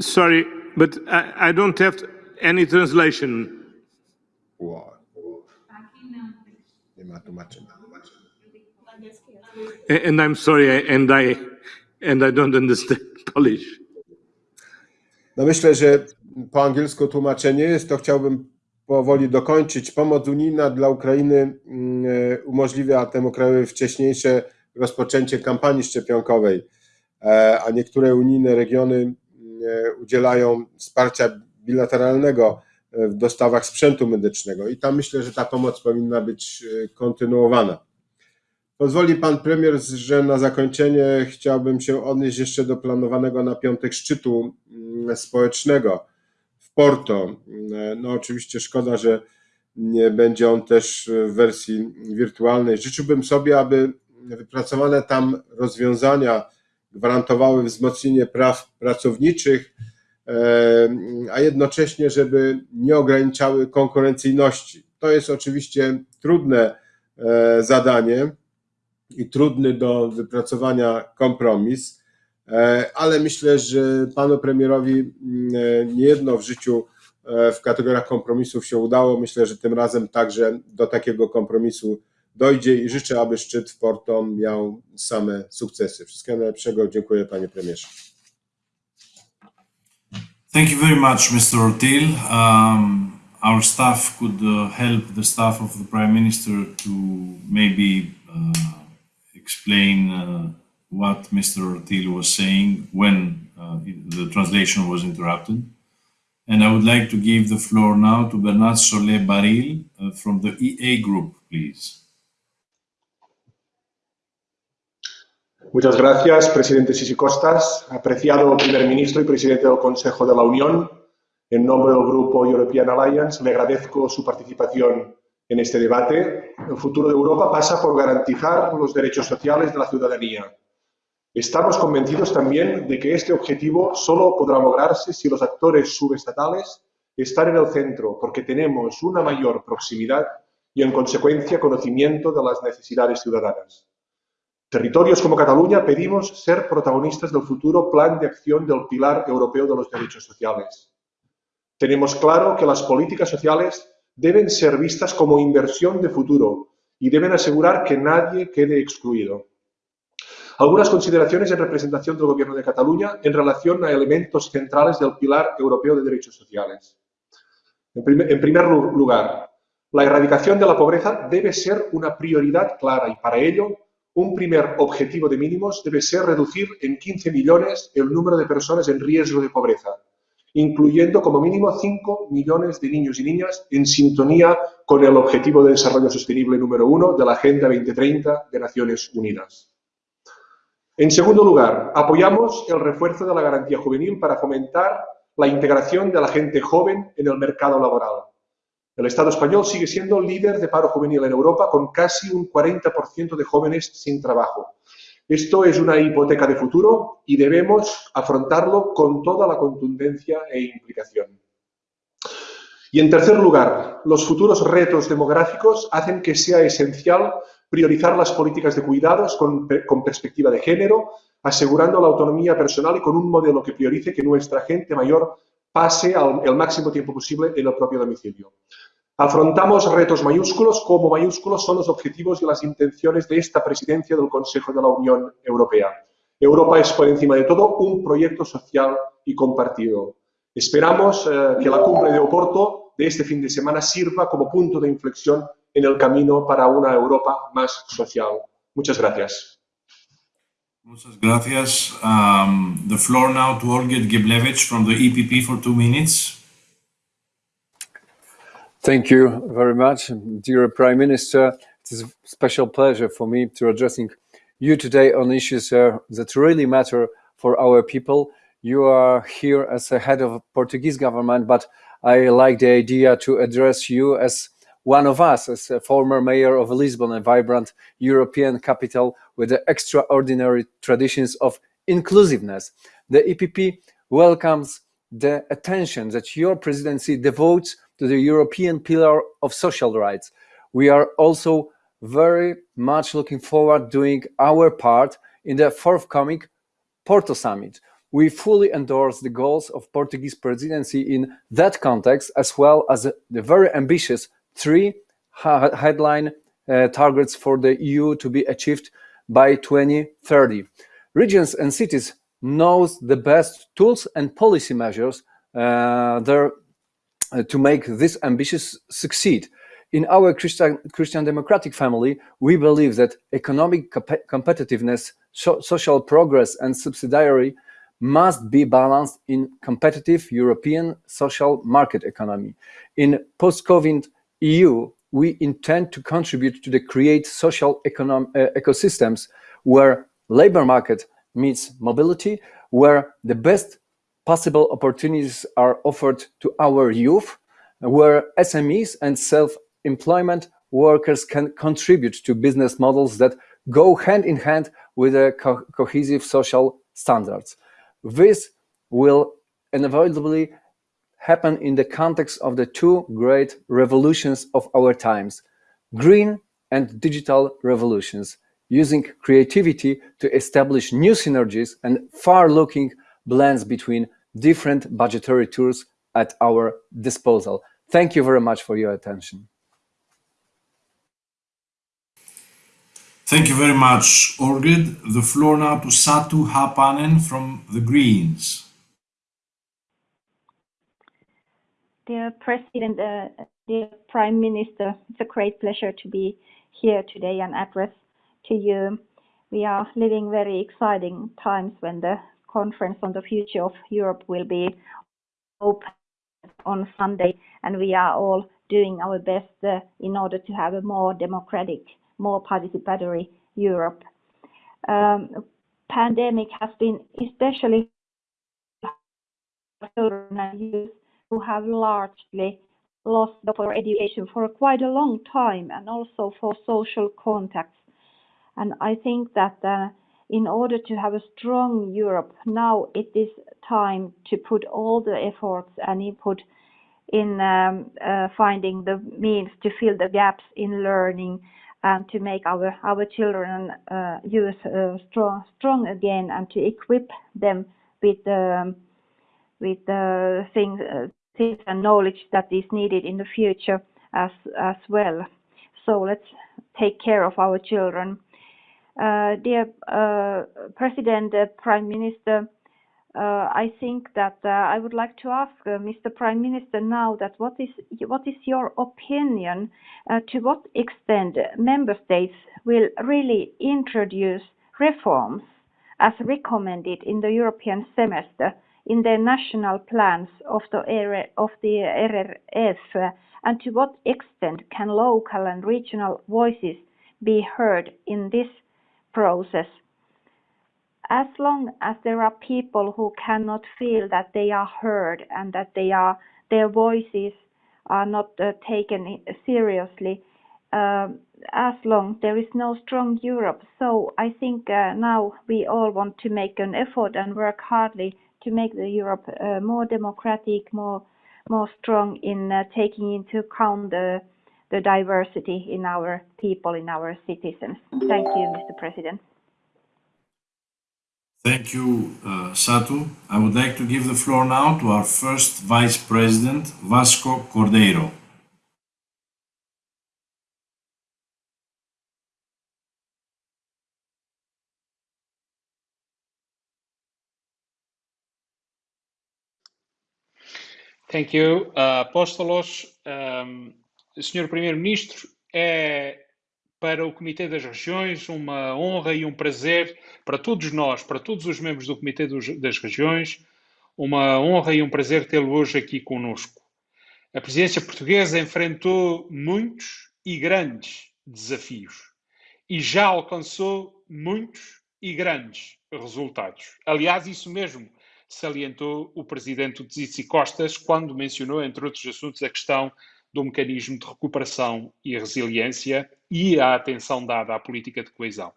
Sorry, but I, I don't have any translation. Wow. Nie ma tłumaczenia. A- And I'm sorry, and I and I don't understand Polish. No myślę, że po angielsku tłumaczenie jest, to chciałbym powoli dokończyć. Pomoc unijna dla Ukrainy mm, e, umożliwia temu krajowi wcześniejsze rozpoczęcie kampanii szczepionkowej, e, a niektóre unijne regiony mm, e, udzielają wsparcia bilateralnego w dostawach sprzętu medycznego i tam myślę, że ta pomoc powinna być kontynuowana. Pozwoli pan premier, że na zakończenie chciałbym się odnieść jeszcze do planowanego na piątek szczytu mm, społecznego Porto. Mm, No oczywiście szkoda, że nie będzie on też w wersji wirtualnej. Życzyłbym sobie, aby wypracowane tam rozwiązania gwarantowały wzmocnienie praw pracowniczych, e, a jednocześnie, żeby nie ograniczały konkurencyjności. To jest oczywiście trudne e, zadanie i trudny do wypracowania kompromis, e, ale myślę, że panu premierowi mm, e, niejedno w życiu e, w kategoriach kompromisów się udało. Myślę, że tym razem także do takiego kompromisu dojdzie i życzę, aby szczyt w Porto miał same sukcesy. Wszystkiego najlepszego. Dziękuję panie premierze. Thank you very much, Mr. Ortil. Um, our staff could uh, help the staff of the Prime Minister to maybe uh, explain uh, what Mr. Ortil was saying when uh, the translation was interrupted. And I would like to give the floor now to Bernard Solé Baril uh, from the EA Group, please. Muchas gracias, presidente Sisi Costas. Apreciado primer ministro y presidente del Consejo de la Unión, en nombre del Grupo European Alliance, le agradezco su participación en este debate. El futuro de Europa pasa por garantizar los derechos sociales de la ciudadanía. Estamos convencidos también de que este objetivo solo podrá lograrse si los actores subestatales están en el centro, porque tenemos una mayor proximidad y, en consecuencia, conocimiento de las necesidades ciudadanas. Territorios como Cataluña pedimos ser protagonistas del futuro plan de acción del Pilar Europeo de los Derechos Sociales. Tenemos claro que las políticas sociales deben ser vistas como inversión de futuro y deben asegurar que nadie quede excluido. Algunas consideraciones en representación del Gobierno de Cataluña en relación a elementos centrales del Pilar Europeo de Derechos Sociales. En primer, lugar, la erradicación de la pobreza debe ser una prioridad clara y para ello un primer objetivo de mínimos debe ser reducir en 15 millones el número de personas en riesgo de pobreza, incluyendo como mínimo 5 millones de niños y niñas en sintonía con el Objetivo de Desarrollo Sostenible número uno de la Agenda 2030 de Naciones Unidas. En segundo lugar, apoyamos el refuerzo de la garantía juvenil para fomentar la integración de la gente joven en el mercado laboral. El Estado español sigue siendo líder de paro juvenil en Europa con casi un 40% de jóvenes sin trabajo. Esto es una hipoteca de futuro y debemos afrontarlo con toda la contundencia e implicación. Y en tercer lugar, los futuros retos demográficos hacen que sea esencial priorizar las políticas de cuidados con, con, perspectiva de género, asegurando la autonomía personal y con un modelo que priorice que nuestra gente mayor pase al, el máximo tiempo posible en el propio domicilio. Afrontamos retos mayúsculos, como mayúsculos son los objetivos y las intenciones de esta presidencia del Consejo de la Unión Europea. Europa es, por encima de todo, un proyecto social y compartido. Esperamos eh, que la cumbre de Oporto de este fin de semana sirva como punto de inflexión en el camino para una Europa más social. Muchas gracias. Muchas gracias. Um, the floor now to Olgierd Geblevich from the EPP for two minutes. Thank you very much, dear Prime Minister. It is a special pleasure for me to addressing you today on issues uh, that really matter for our people. You are here as a head of Portuguese government, but I like the idea to address you as one of us, as a former mayor of Lisbon, a vibrant European capital with the extraordinary traditions of inclusiveness. The EPP welcomes the attention that your presidency devotes to the European pillar of social rights. We are also very much looking forward doing our part in the forthcoming Porto Summit. We fully endorse the goals of Portuguese presidency in that context, as well as the very ambitious three headline uh, targets for the EU to be achieved by 2030. Regions and cities knows the best tools and policy measures uh, there uh, to make this ambitious succeed. In our Christian, Christian democratic family, we believe that economic comp competitiveness, so social progress and subsidiary must be balanced in competitive European social market economy. In post-COVID EU, we intend to contribute to the create social econom uh, ecosystems where labor market meets mobility, where the best possible opportunities are offered to our youth, where SMEs and self-employment workers can contribute to business models that go hand in hand with the co cohesive social standards. This will inevitably happen in the context of the two great revolutions of our times, green and digital revolutions, using creativity to establish new synergies and far-looking blends between different budgetary tools at our disposal. Thank you very much for your attention. Thank you very much, Orgid. The floor now to Satu Hapanen from the Greens. Dear President, uh, dear Prime Minister, it's a great pleasure to be here today and address to you. We are living very exciting times when the conference on the future of Europe will be open on Sunday, and we are all doing our best uh, in order to have a more democratic, more participatory Europe. Um, pandemic has been especially children and youth who have largely lost for education for quite a long time and also for social contacts. And I think that uh, in order to have a strong Europe, now it is time to put all the efforts and input in um, uh, finding the means to fill the gaps in learning and to make our our children uh, youth uh, strong strong again and to equip them with um, with uh, things things and knowledge that is needed in the future as as well. So let's take care of our children. Uh, dear uh, President, uh, Prime Minister, uh, I think that uh, I would like to ask uh, Mr. Prime Minister now that what is what is your opinion to what extent member states will really introduce reforms as recommended in the European semester in their national plans of the, of the RRF and to what extent can local and regional voices be heard in this process. As long as there are people who cannot feel that they are heard and that they are their voices are not uh, taken seriously, um, as long there is no strong Europe. So I think uh, now we all want to make an effort and work hardly to make the Europe uh, more democratic, more more strong in uh, taking into account the the diversity in our people, in our citizens. Thank you, Mr. President. Thank you, uh, Satu. I would like to give the floor now to our first Vice President, Vasco Cordeiro. Thank you, uh, Apóstolos. Um, Primeiro-Ministro, é para o Comitê das Regiões uma honra e um prazer para todos nós, para todos os membros do Comitê das Regiões, uma honra e um prazer tê-lo hoje aqui conosco. A presidência portuguesa enfrentou muitos e grandes desafios e já alcançou muitos e grandes resultados. Aliás, isso mesmo salientou o presidente Tzitsi Costas quando mencionou, entre outros assuntos, a questão do mecanismo de recuperação e resiliência e a atenção dada à política de coesão.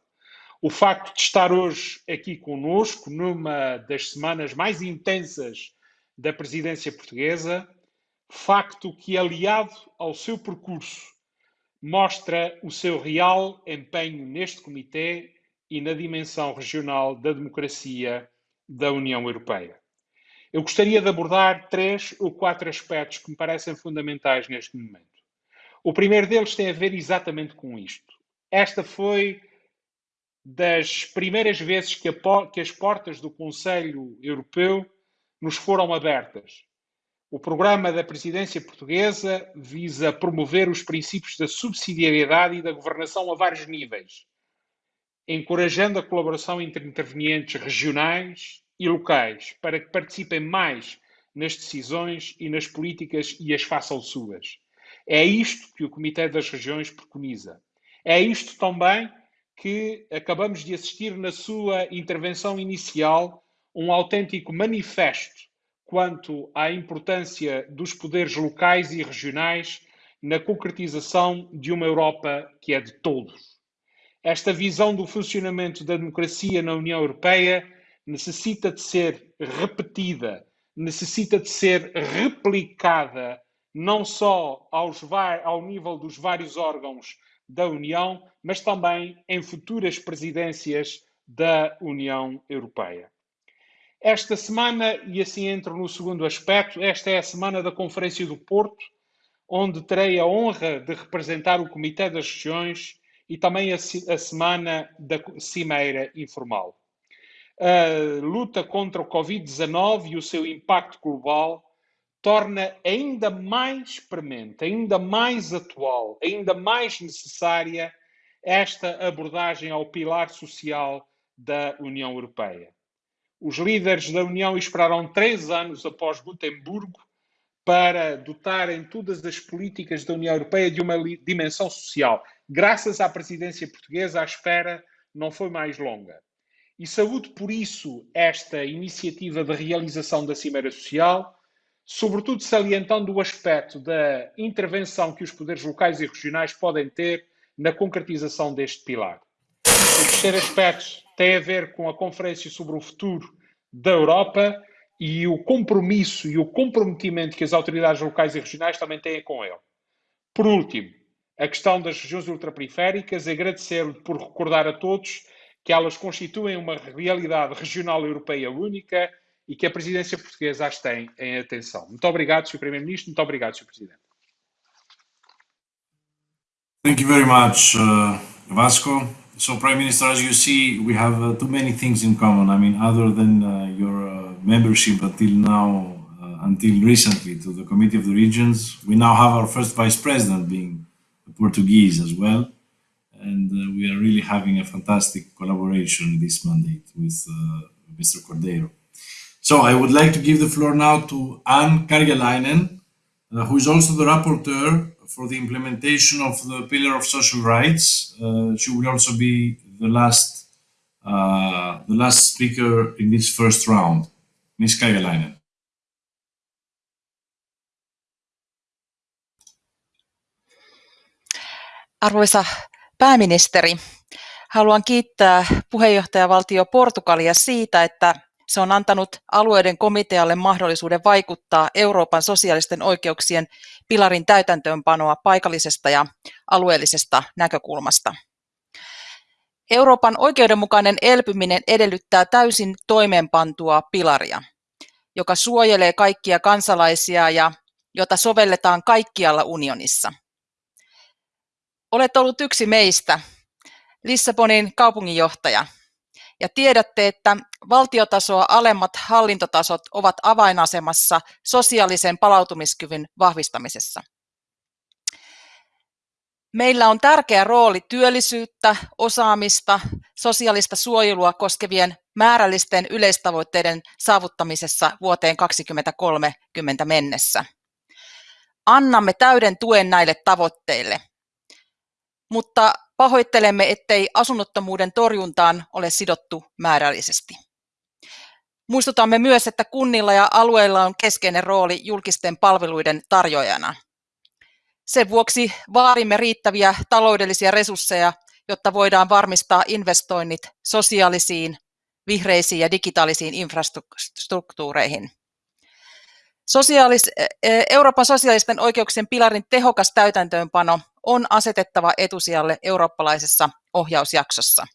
O facto de estar hoje aqui conosco, numa das semanas mais intensas da presidência portuguesa, facto que, aliado ao seu percurso, mostra o seu real empenho neste Comitê e na dimensão regional da democracia da União Europeia. Eu gostaria de abordar três ou quatro aspectos que me parecem fundamentais neste momento. O primeiro deles tem a ver exatamente com isto. Esta foi das primeiras vezes que, a, que as portas do Conselho Europeu nos foram abertas. O programa da presidência portuguesa visa promover os princípios da subsidiariedade e da governação a vários níveis, encorajando a colaboração entre intervenientes regionais e locais para que participem mais nas decisões e nas políticas e as façam suas. É isto que o Comitê das Regiões preconiza. É isto também que acabamos de assistir na sua intervenção inicial, um autêntico manifesto quanto à importância dos poderes locais e regionais na concretização de uma Europa que é de todos. Esta visão do funcionamento da democracia na União Europeia necessita de ser repetida, necessita de ser replicada não só aos, ao nível dos vários órgãos da União, mas também em futuras presidências da União Europeia. Esta semana, e assim entro no segundo aspecto, esta é a semana da Conferência do Porto, onde terei a honra de representar o Comitê das Regiões e também a, a semana da Cimeira Informal. A luta contra o Covid-19 e o seu impacto global torna ainda mais premente, ainda mais atual, ainda mais necessária esta abordagem ao pilar social da União Europeia. Os líderes da União esperaram três anos após Gutemburgo para dotarem todas as políticas da União Europeia de uma dimensão social. Graças à presidência portuguesa, a espera não foi mais longa. E saúde por isso esta iniciativa de realização da Cimeira Social, sobretudo salientando o aspecto da intervenção que os poderes locais e regionais podem ter na concretização deste pilar. O terceiro aspecto tem a ver com a conferência sobre o futuro da Europa e o compromisso e o comprometimento que as autoridades locais e regionais também têm com ele. Por último, a questão das regiões ultraperiféricas, agradecer por recordar a todos que elas constituem uma realidade regional europeia única e que a presidência portuguesa as tem em atenção. Muito obrigado, Sr. Primeiro-Ministro. Muito obrigado, Sr. Presidente. Thank you very much, uh, Vasco. So prime minister as you see we have uh, too many things in common. I mean other than uh, your uh, membership until now uh, until recently to the committee of the regions we now have our first vice president being portuguese as well. And uh, we are really having a fantastic collaboration this mandate with uh, mr cordeiro. So i would like to give the floor now to anne karjalainen who is also the rapporteur for the implementation of the pillar of social rights. Uh, she will also be the last uh, the last speaker in this first round. Ms. Kajalainen. Arvoisa pääministeri, haluan kiittää puheenjohtajavaltio Portugalia siitä, että se on antanut alueiden komitealle mahdollisuuden vaikuttaa Euroopan sosiaalisten oikeuksien pilarin täytäntöönpanoa paikallisesta ja alueellisesta näkökulmasta. Euroopan oikeudenmukainen elpyminen edellyttää täysin toimeenpantua pilaria, joka suojelee kaikkia kansalaisia ja jota sovelletaan kaikkialla unionissa. Olet ollut yksi meistä, Lissabonin kaupunginjohtaja, ja tiedätte, että valtiotasoa alemmat hallintotasot ovat avainasemassa sosiaalisen palautumiskyvyn vahvistamisessa. Meillä on tärkeä rooli työllisyyttä, osaamista, sosiaalista suojelua koskevien määrällisten yleistavoitteiden saavuttamisessa vuoteen 2030 mennessä. Annamme täyden tuen näille tavoitteille, mutta Pahoittelemme, ettei asunnottomuuden torjuntaan ole sidottu määrällisesti. Muistutamme myös, että kunnilla ja alueilla on keskeinen rooli julkisten palveluiden tarjoajana. Sen vuoksi vaadimme riittäviä taloudellisia resursseja, jotta voidaan varmistaa investoinnit sosiaalisiin, vihreisiin ja digitaalisiin infrastruktuureihin. Sosiaalis, Euroopan sosiaalisten oikeuksien pilarin tehokas täytäntöönpano on asetettava etusijalle eurooppalaisessa ohjausjaksossa.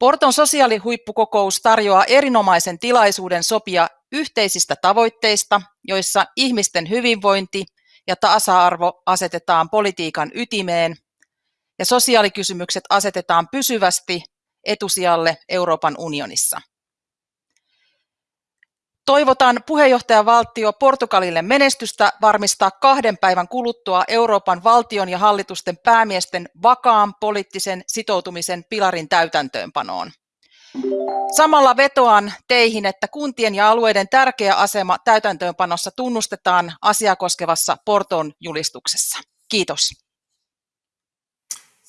Porton sosiaalihuippukokous tarjoaa erinomaisen tilaisuuden sopia yhteisistä tavoitteista, joissa ihmisten hyvinvointi ja tasa-arvo asetetaan politiikan ytimeen ja sosiaalikysymykset asetetaan pysyvästi etusijalle Euroopan unionissa. Toivotan puheenjohtajavaltio Portugalille menestystä varmistaa kahden päivän kuluttua Euroopan valtion ja hallitusten päämiesten vakaan poliittisen sitoutumisen pilarin täytäntöönpanoon. Samalla vetoan teihin, että kuntien ja alueiden tärkeä asema täytäntöönpanossa tunnustetaan asiaa koskevassa Porton julistuksessa. Kiitos.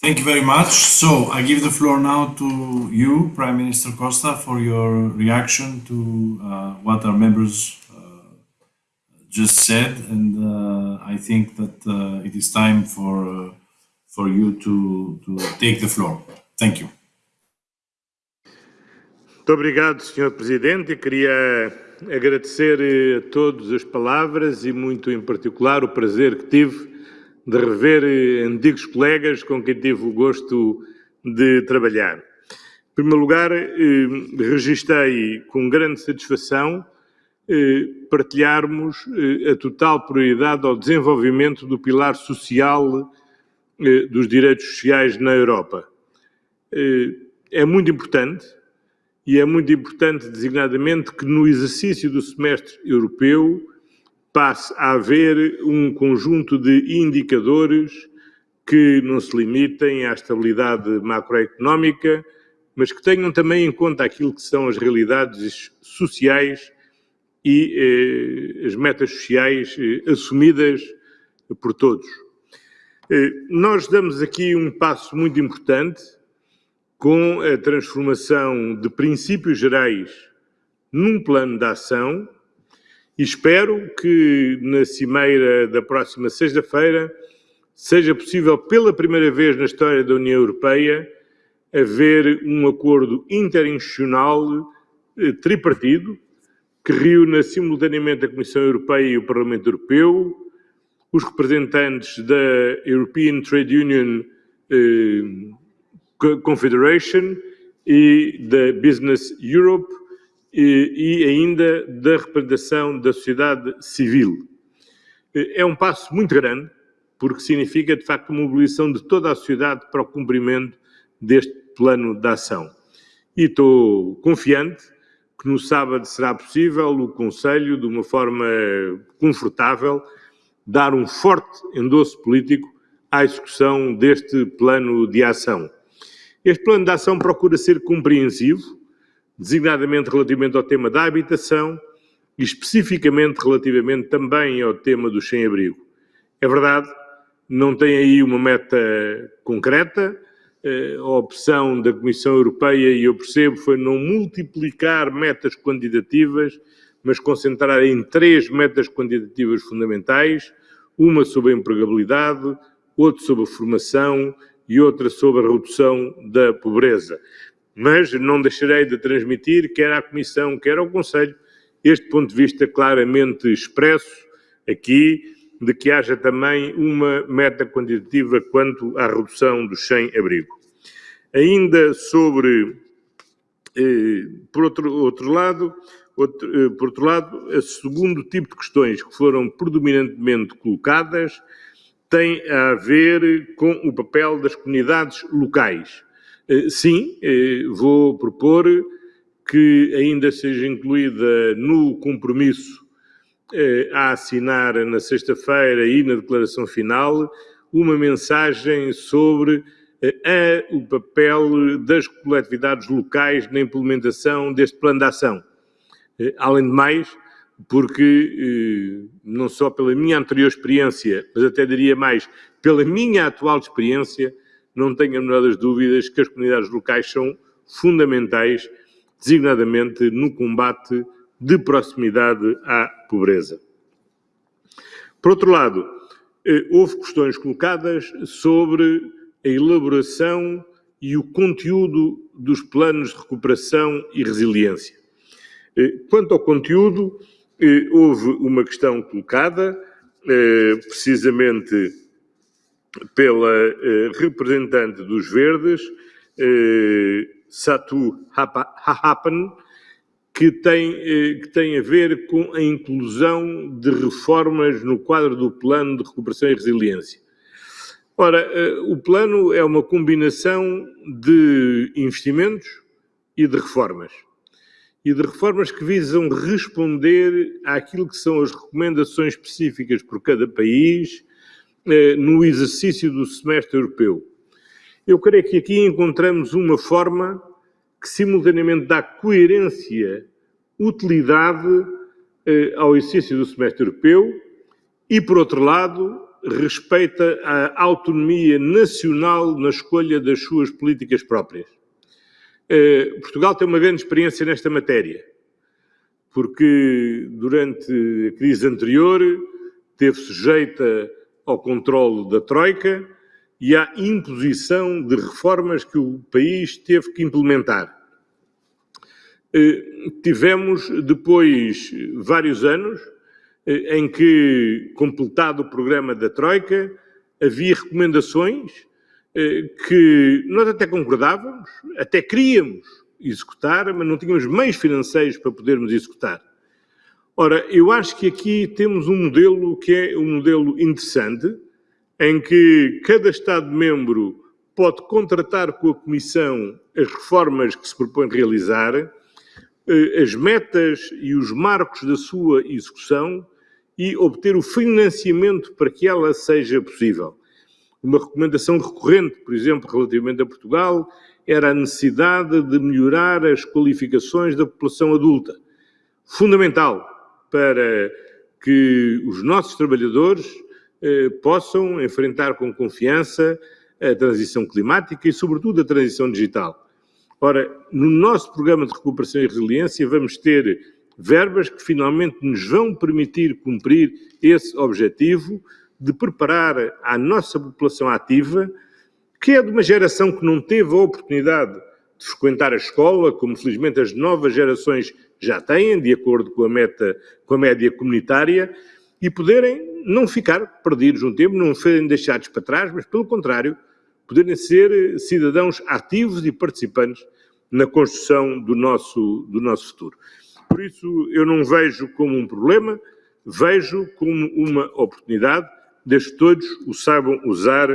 Thank you very much. So I give the floor now to you, Prime Minister Costa, for your reaction to uh, what our members uh, just said, and uh, I think that uh, it is time for uh, for you to to take the floor. Thank you. Muito obrigado, Sr. Presidente. Eu queria agradecer eh, a todos as palavras e muito em particular o prazer que tive de rever eh, antigos colegas com quem tive o gosto de trabalhar. Em primeiro lugar, eh, registrei com grande satisfação eh, partilharmos a total prioridade ao desenvolvimento do pilar social dos direitos sociais na Europa. É muito importante, e é muito importante designadamente que no exercício do semestre europeu passe a haver um conjunto de indicadores que não se limitem à estabilidade macroeconómica, mas que tenham também em conta aquilo que são as realidades sociais e eh, as metas sociais eh, assumidas por todos. Eh, nós damos aqui um passo muito importante com a transformação de princípios gerais num plano de ação e espero que na cimeira da próxima sexta-feira seja possível, pela primeira vez na história da União Europeia, haver um acordo interinstitucional eh, tripartido que reúna simultaneamente a Comissão Europeia e o Parlamento Europeu, os representantes da European Trade Union eh, Confederation e da Business Europe e, ainda da representação da sociedade civil. É um passo muito grande, porque significa, de facto, a mobilização de toda a sociedade para o cumprimento deste plano de ação. E estou confiante que no sábado será possível o Conselho, de uma forma confortável, dar um forte endosso político à execução deste plano de ação. Este plano de ação procura ser compreensivo, designadamente relativamente ao tema da habitação e especificamente relativamente também ao tema do sem-abrigo. É verdade, não tem aí uma meta concreta, eh, a opção da Comissão Europeia, e eu percebo, foi não multiplicar metas quantitativas, mas concentrar em três metas quantitativas fundamentais, uma sobre a empregabilidade, outra sobre a formação e outra sobre a redução da pobreza mas não deixarei de transmitir, quer à Comissão, quer ao Conselho, este ponto de vista claramente expresso aqui, de que haja também uma meta quantitativa quanto à redução do sem-abrigo. Ainda sobre, eh, por outro, outro lado, outro, eh, por outro lado, o segundo tipo de questões que foram predominantemente colocadas tem a ver com o papel das comunidades locais sim, eh, vou propor que ainda seja incluída no compromisso eh, a assinar na sexta-feira e na declaração final uma mensagem sobre a, o papel das coletividades locais na implementação deste plano de ação. Além de mais, porque não só pela minha anterior experiência, mas até diria mais, pela minha atual experiência, não tenho a menor das dúvidas que as comunidades locais são fundamentais, designadamente no combate de proximidade à pobreza. Por outro lado, eh, houve questões colocadas sobre a elaboração e o conteúdo dos planos de recuperação e resiliência. Eh, quanto ao conteúdo, eh, houve uma questão colocada, precisamente pela eh, representante dos Verdes, Satu Happen, que tem, que tem a ver com a inclusão de reformas no quadro do Plano de Recuperação e Resiliência. Ora, o plano é uma combinação de investimentos e de reformas e de reformas que visam responder àquilo que são as recomendações específicas por cada país eh, no exercício do semestre europeu. Eu creio que aqui encontramos uma forma que simultaneamente dá coerência, utilidade eh, ao exercício do semestre europeu e, por outro lado, respeita a autonomia nacional na escolha das suas políticas próprias. Eh, Portugal tem uma grande experiência nesta matéria, porque durante a crise anterior teve sujeita ao controle da Troika e à imposição de reformas que o país teve que implementar. Eh, tivemos depois vários anos eh, em que, completado o programa da Troika, havia recomendações eh, que nós até concordávamos, até queríamos executar, mas não tínhamos meios financeiros para podermos executar. Ora, eu acho que aqui temos um modelo que é um modelo interessante, em que cada Estado-membro pode contratar com a Comissão as reformas que se propõe realizar, eh, as metas e os marcos da sua execução e obter o financiamento para que ela seja possível. Uma recomendação recorrente, por exemplo, relativamente a Portugal, era a necessidade de melhorar as qualificações da população adulta. Fundamental para que os nossos trabalhadores eh, possam enfrentar com confiança a transição climática e, sobretudo, a transição digital. Ora, no nosso programa de recuperação e resiliência, vamos ter verbas que finalmente nos vão permitir cumprir esse objetivo de preparar a nossa população ativa, que é de uma geração que não teve a oportunidade de frequentar a escola, como felizmente as novas gerações já têm, de acordo com a meta, com a média comunitária, e poderem não ficar perdidos um tempo, não serem deixados para trás, mas pelo contrário, poderem ser cidadãos ativos e participantes na construção do nosso, do nosso futuro. Por isso, eu não vejo como um problema, vejo como uma oportunidade desde que todos o saibam usar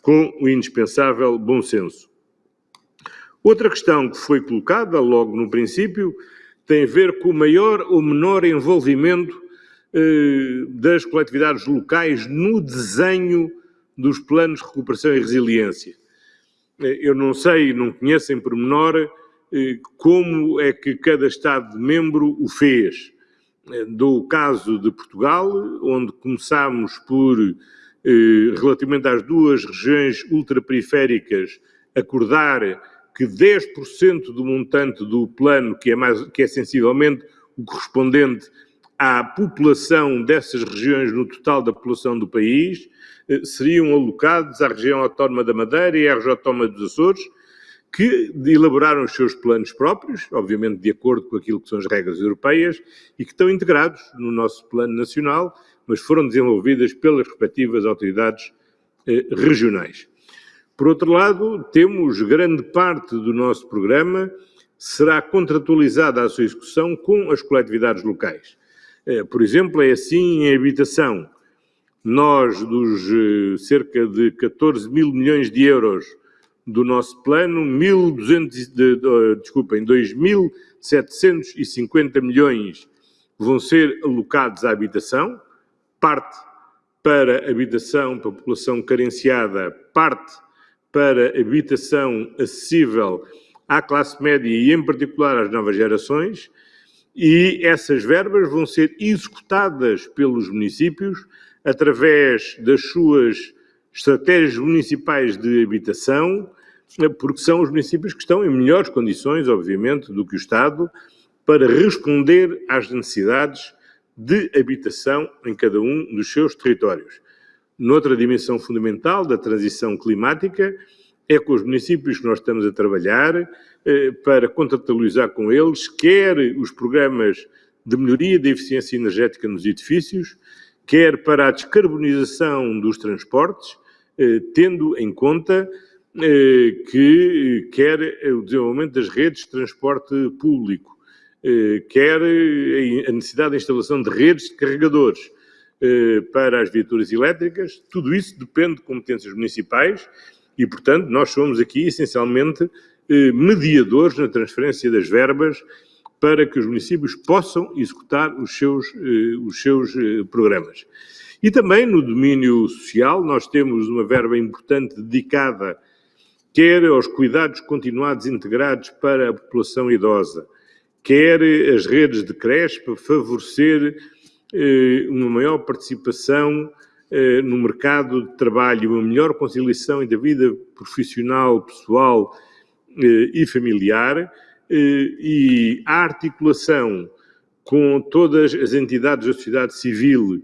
com o indispensável bom senso. Outra questão que foi colocada logo no princípio tem a ver com o maior ou menor envolvimento eh, das coletividades locais no desenho dos planos de recuperação e resiliência. Eh, eu não sei, não conheço em pormenor eh, como é que cada Estado-membro o fez do caso de Portugal, onde começámos por, eh, relativamente às duas regiões ultraperiféricas, acordar que 10% do montante do plano, que é, mais, que é sensivelmente o correspondente à população dessas regiões no total da população do país, eh, seriam alocados à região autónoma da Madeira e à região autónoma dos Açores, que elaboraram os seus planos próprios, obviamente de acordo com aquilo que são as regras europeias, e que estão integrados no nosso plano nacional, mas foram desenvolvidas pelas respectivas autoridades eh, regionais. Por outro lado, temos grande parte do nosso programa será contratualizada a sua execução com as coletividades locais. Eh, por exemplo, é assim em habitação. Nós, dos eh, cerca de 14 mil milhões de euros do nosso plano, 1.200, de, de, desculpem, 2.750 milhões vão ser alocados à habitação, parte para habitação para população carenciada, parte para habitação acessível à classe média e, em particular, às novas gerações, e essas verbas vão ser executadas pelos municípios através das suas estratégias municipais de habitação, porque são os municípios que estão em melhores condições, obviamente, do que o Estado, para responder às necessidades de habitação em cada um dos seus territórios. Noutra dimensão fundamental da transição climática, é com os municípios que nós estamos a trabalhar eh, para contratualizar com eles, quer os programas de melhoria da eficiência energética nos edifícios, quer para a descarbonização dos transportes, eh, tendo em conta eh, que quer o desenvolvimento das redes de transporte público, eh, quer a necessidade de instalação de redes de carregadores para as viaturas elétricas, tudo isso depende de competências municipais e, portanto, nós somos aqui essencialmente mediadores na transferência das verbas para que os municípios possam executar os seus, os seus programas. E também no domínio social, nós temos uma verba importante dedicada quer aos cuidados continuados integrados para a população idosa, quer as redes de creche para favorecer eh, uma maior participação eh, no mercado de trabalho, uma melhor conciliação entre a vida profissional, pessoal eh, e familiar, e a articulação com todas as entidades da sociedade civil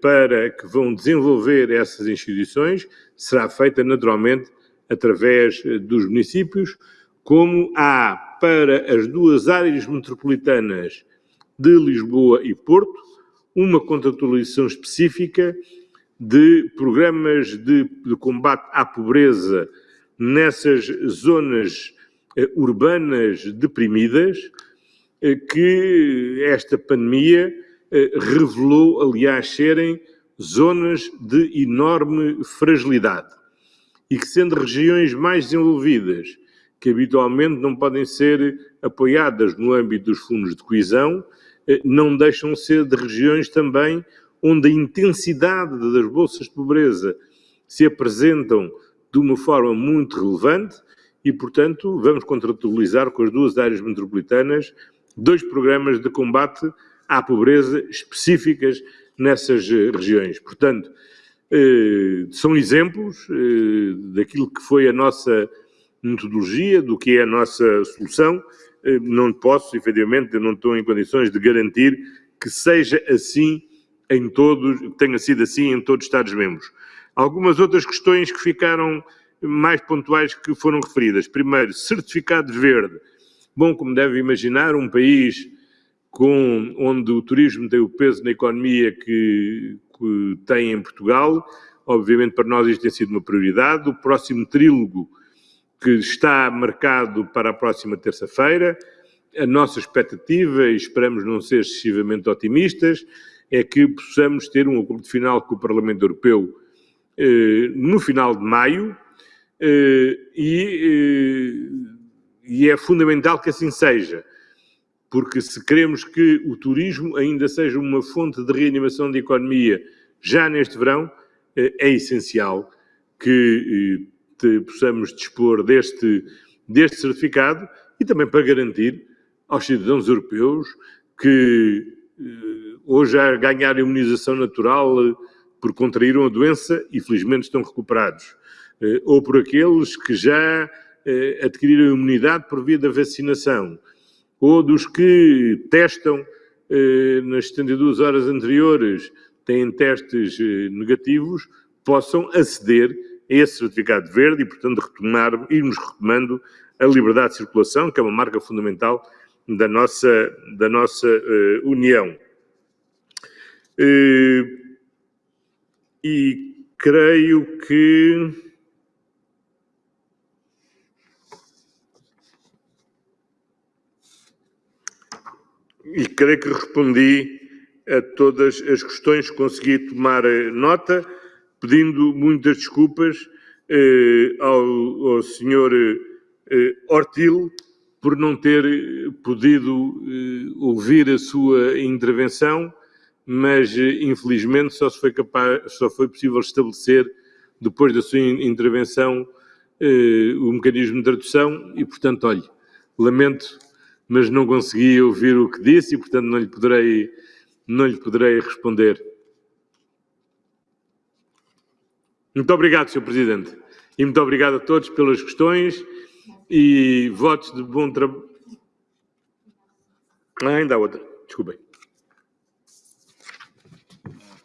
para que vão desenvolver essas instituições será feita naturalmente através eh, dos municípios, como há para as duas áreas metropolitanas de Lisboa e Porto uma contratualização específica de programas de, de combate à pobreza nessas zonas eh, urbanas deprimidas eh, que esta pandemia eh, revelou, aliás, serem zonas de enorme fragilidade. E que, sendo regiões mais desenvolvidas, que habitualmente não podem ser apoiadas no âmbito dos fundos de coesão, não deixam de ser de regiões também onde a intensidade das bolsas de pobreza se apresentam de uma forma muito relevante e, portanto, vamos contratualizar com as duas áreas metropolitanas dois programas de combate à pobreza específicas nessas eh, regiões. Portanto, eh, são exemplos eh, daquilo que foi a nossa metodologia, do que é a nossa solução. Eh, não posso, efetivamente, não estou em condições de garantir que seja assim em todos, tenha sido assim em todos os Estados-membros. Algumas outras questões que ficaram mais pontuais que foram referidas. Primeiro, certificado verde. Bom, como deve imaginar, um país com, onde o turismo tem o peso na economia que, que tem em Portugal. Obviamente, para nós isto tem sido uma prioridade. O próximo trílogo, que está marcado para a próxima terça-feira, a nossa expectativa, e esperamos não ser excessivamente otimistas, é que possamos ter um acordo final com o Parlamento Europeu eh, no final de maio eh, e, eh, e é fundamental que assim seja porque se queremos que o turismo ainda seja uma fonte de reanimação da economia já neste verão, eh, é essencial que eh, possamos dispor deste, deste certificado e também para garantir aos cidadãos europeus que eh, hoje a ganhar imunização natural por contraíram a doença e felizmente estão recuperados, ou por aqueles que já adquiriram imunidade por via da vacinação, ou dos que testam eh, nas 72 horas anteriores, têm testes eh, negativos, possam aceder esse certificado verde e, portanto, retomar, irmos retomando a liberdade de circulação, que é uma marca fundamental da nossa, da nossa uh, União. Uh, e creio que e creio que respondi a todas as questões, consegui tomar eh, nota, pedindo muitas desculpas eh, ao, ao senhor eh, Ortil por não ter podido eh, ouvir a sua intervenção, mas eh, infelizmente só, foi capaz, só foi possível estabelecer, depois da sua intervenção, eh, o mecanismo de tradução e, portanto, olhe, lamento mas não consegui ouvir o que disse e, portanto, não lhe poderei, não lhe poderei responder. Muito obrigado, Sr. Presidente. E muito obrigado a todos pelas questões e votos de bom trabalho. Ah, ainda há outra. Desculpem.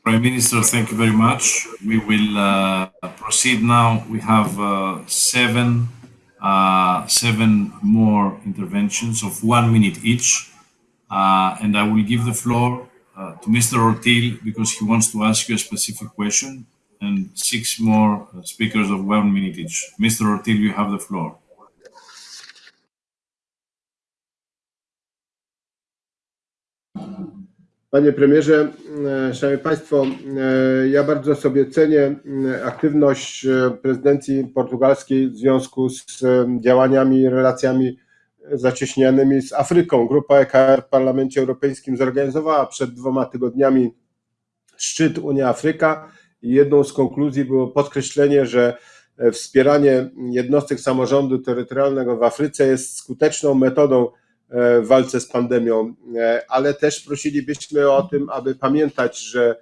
Prime Minister, thank you very much. We will uh, proceed now. We have uh, seven uh, seven more interventions of one minute each. Uh, and I will give the floor uh, to Mr. Ortil because he wants to ask you a specific question and six more uh, speakers of one minute each. Mr. Ortil, you have the floor. Panie premierze, e, szanowni państwo, e, ja bardzo sobie cenię e, aktywność prezydencji portugalskiej w związku z działaniami i relacjami zacieśnianymi z Afryką. Grupa EKR w Parlamencie Europejskim zorganizowała przed dwoma tygodniami szczyt Unia-Afryka jedną z konkluzji było podkreślenie, że wspieranie jednostek samorządu terytorialnego w Afryce jest skuteczną metodą w walce z pandemią, ale też prosilibyśmy o tym, aby pamiętać, że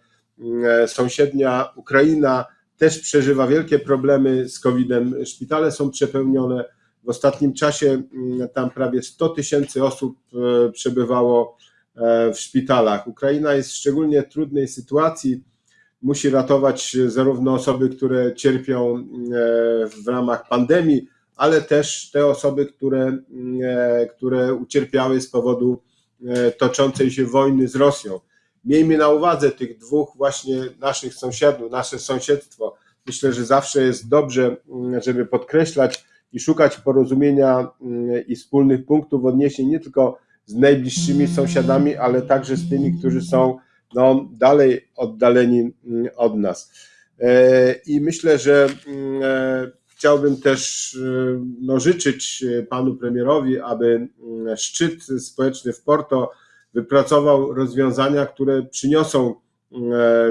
sąsiednia Ukraina też przeżywa wielkie problemy z COVID-em. Szpitale są przepełnione. W ostatnim czasie tam prawie 100 tysięcy osób przebywało w szpitalach. Ukraina jest w szczególnie trudnej sytuacji. Musi ratować zarówno osoby, które cierpią w ramach pandemii, ale też te osoby, które, które ucierpiały z powodu toczącej się wojny z Rosją. Miejmy na uwadze tych dwóch właśnie naszych sąsiadów, nasze sąsiedztwo. Myślę, że zawsze jest dobrze, żeby podkreślać i szukać porozumienia i wspólnych punktów odniesień nie tylko z najbliższymi sąsiadami, ale także z tymi, którzy są no, dalej oddaleni od nas. I myślę, że Chciałbym też no, życzyć panu premierowi, aby szczyt społeczny w Porto wypracował rozwiązania, które przyniosą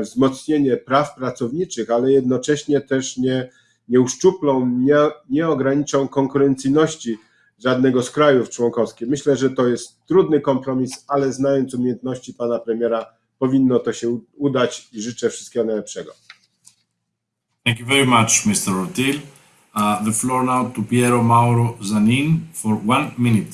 wzmocnienie praw pracowniczych, ale jednocześnie też nie, nie uszczuplą, nie, nie ograniczą konkurencyjności żadnego z krajów członkowskich. Myślę, że to jest trudny kompromis, ale znając umiejętności pana premiera, powinno to się udać i życzę wszystkiego najlepszego. Thank you very much, Mr. Ortil. Uh, the floor now to Piero Mauro Zanin for one minute.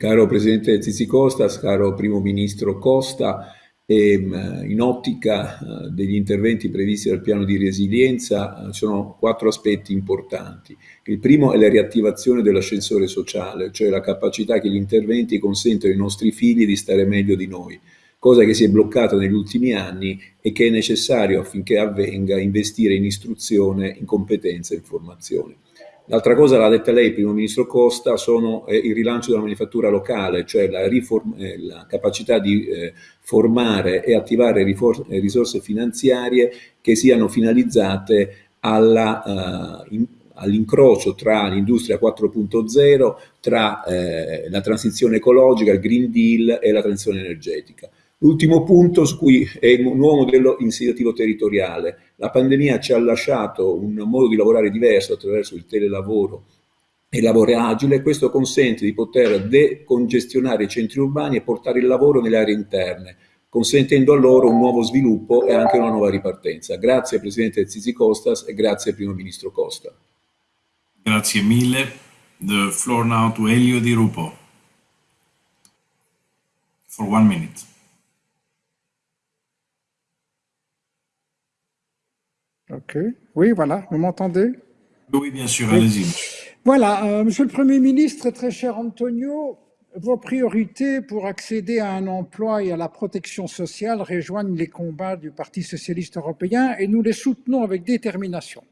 Caro Presidente Zizi Costas, caro Primo Ministro Costa, ehm, in ottica eh, degli interventi previsti dal piano di resilienza ci eh, sono quattro aspetti importanti. Il primo è la riattivazione dell'ascensore sociale, cioè la capacità che gli interventi consentono ai nostri figli di stare meglio di noi cosa che si è bloccata negli ultimi anni e che è necessario affinché avvenga investire in istruzione, in competenza e in formazione. L'altra cosa l'ha detta lei, Primo Ministro Costa, sono eh, il rilancio della manifattura locale, cioè la, eh, la capacità di eh, formare e attivare eh, risorse finanziarie che siano finalizzate in, all'incrocio tra l'industria 4.0, tra eh, la transizione ecologica, il Green Deal e la transizione energetica. L'ultimo punto su cui è un nuovo modello insediativo territoriale. La pandemia ci ha lasciato un modo di lavorare diverso attraverso il telelavoro e il lavoro agile, questo consente di poter decongestionare i centri urbani e portare il lavoro nelle aree interne, consentendo a loro un nuovo sviluppo e anche una nuova ripartenza. Grazie Presidente Zizi Costas e grazie Primo Ministro Costa. Grazie mille. The floor now to Elio Di Rupo for one minute. Ok. Oui, voilà. Vous m'entendez? Oui, bien sûr. Allez-y. Voilà. Euh, Monsieur le Premier ministre, très cher Antonio, vos priorités pour accéder à un emploi et à la protection sociale rejoignent les combats du Parti socialiste européen et nous les soutenons avec détermination.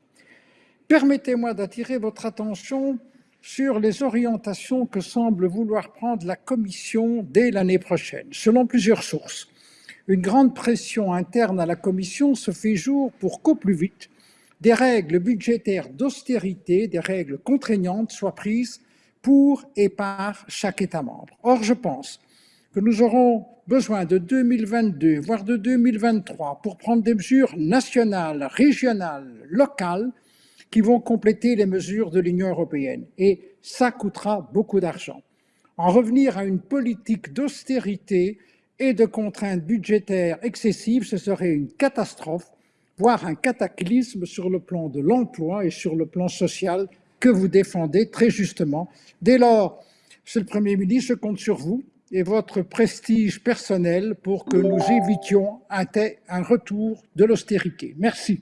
Permettez-moi d'attirer votre attention sur les orientations que semble vouloir prendre la Commission dès l'année prochaine, selon plusieurs sources une grande pression interne à la Commission se fait jour pour qu'au plus vite, des règles budgétaires d'austérité, des règles contraignantes soient prises pour et par chaque État membre. Or, je pense que nous aurons besoin de 2022, voire de 2023, pour prendre des mesures nationales, régionales, locales, qui vont compléter les mesures de l'Union européenne. Et ça coûtera beaucoup d'argent. En revenir à une politique d'austérité et de contraintes budgétaires excessives, ce serait une catastrophe, voire un cataclysme sur le plan de l'emploi et sur le plan social que vous défendez très justement. Dès lors, Monsieur le Premier ministre, je compte sur vous et votre prestige personnel pour que nous évitions un, retour de l'austérité. Merci.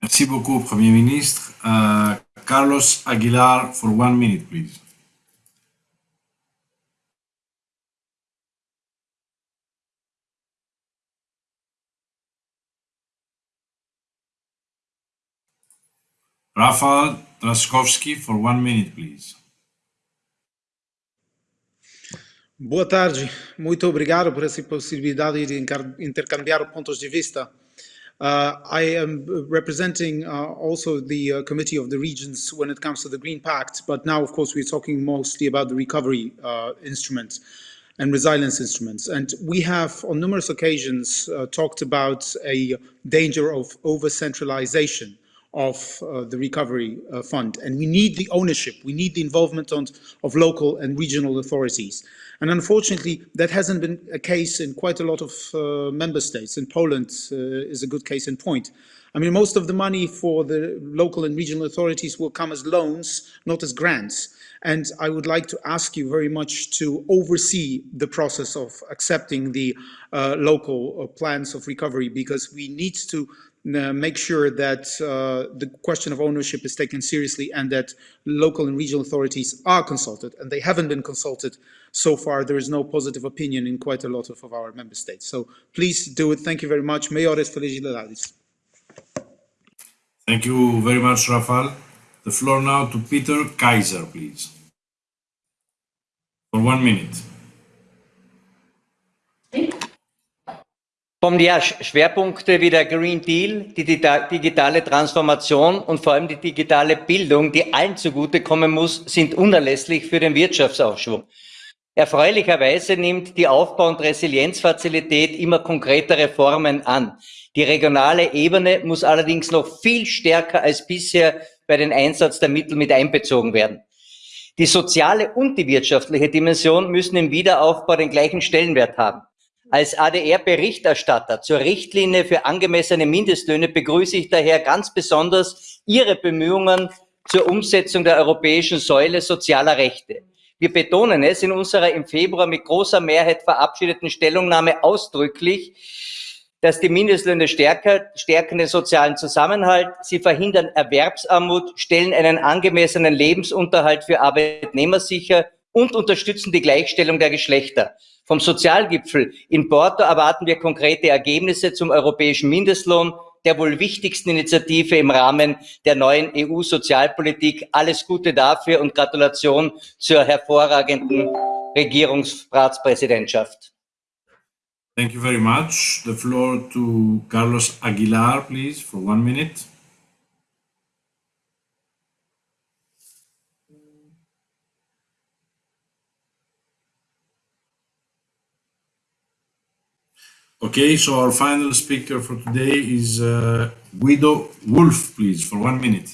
Merci beaucoup, Premier Ministre. Uh, Carlos Aguilar, for one minute, please. Rafał Trzaskowski, for one minute, please. Boa tarde, muito obrigado por essa possibilidade de intercambiar pontos de vista. Uh, I am representing uh, also the uh, Committee of the Regions when it comes to the Green Pact, but now, of course, we're talking mostly about the recovery uh, instruments and resilience instruments. And we have, on numerous occasions, uh, talked about a danger of over-centralization of uh, the recovery uh, fund. And we need the ownership, we need the involvement on, of local and regional authorities. And unfortunately, that hasn't been a case in quite a lot of uh, member states. And Poland uh, is a good case in point. I mean, most of the money for the local and regional authorities will come as loans, not as grants. And I would like to ask you very much to oversee the process of accepting the uh, local uh, plans of recovery because we need to make sure that uh, the question of ownership is taken seriously and that local and regional authorities are consulted. And they haven't been consulted so far. There is no positive opinion in quite a lot of, of our member states. So please do it. Thank you very much. Mayores felicidades thank you very much Rafael. The floor now to Peter Kaiser please. For one minute Kommen ja Schwerpunkte wie der Green Deal, die digitale Transformation und vor allem die digitale Bildung, die allen zugutekommen muss, sind unerlässlich für den Wirtschaftsaufschwung. Erfreulicherweise nimmt die Aufbau- und Resilienzfazilität immer konkretere Formen an. Die regionale Ebene muss allerdings noch viel stärker als bisher bei den Einsatz der Mittel mit einbezogen werden. Die soziale und die wirtschaftliche Dimension müssen im Wiederaufbau den gleichen Stellenwert haben. Als ADR-Berichterstatter zur Richtlinie für angemessene Mindestlöhne begrüße ich daher ganz besonders Ihre Bemühungen zur Umsetzung der europäischen Säule sozialer Rechte. Wir betonen es in unserer im Februar mit großer Mehrheit verabschiedeten Stellungnahme ausdrücklich, dass die Mindestlöhne stärker, stärken den sozialen Zusammenhalt, sie verhindern Erwerbsarmut, stellen einen angemessenen Lebensunterhalt für Arbeitnehmer sicher und unterstützen die Gleichstellung der Geschlechter. Vom Sozialgipfel in Porto erwarten wir konkrete Ergebnisse zum europäischen Mindestlohn, der wohl wichtigsten Initiative im Rahmen der neuen EU-Sozialpolitik. Alles Gute dafür und Gratulation zur hervorragenden Regierungsratspräsidentschaft. Thank you very much. The floor to Carlos Aguilar, please, for one minute. Okay, so our final speaker for today is uh, Guido Wolf, please, for one minute.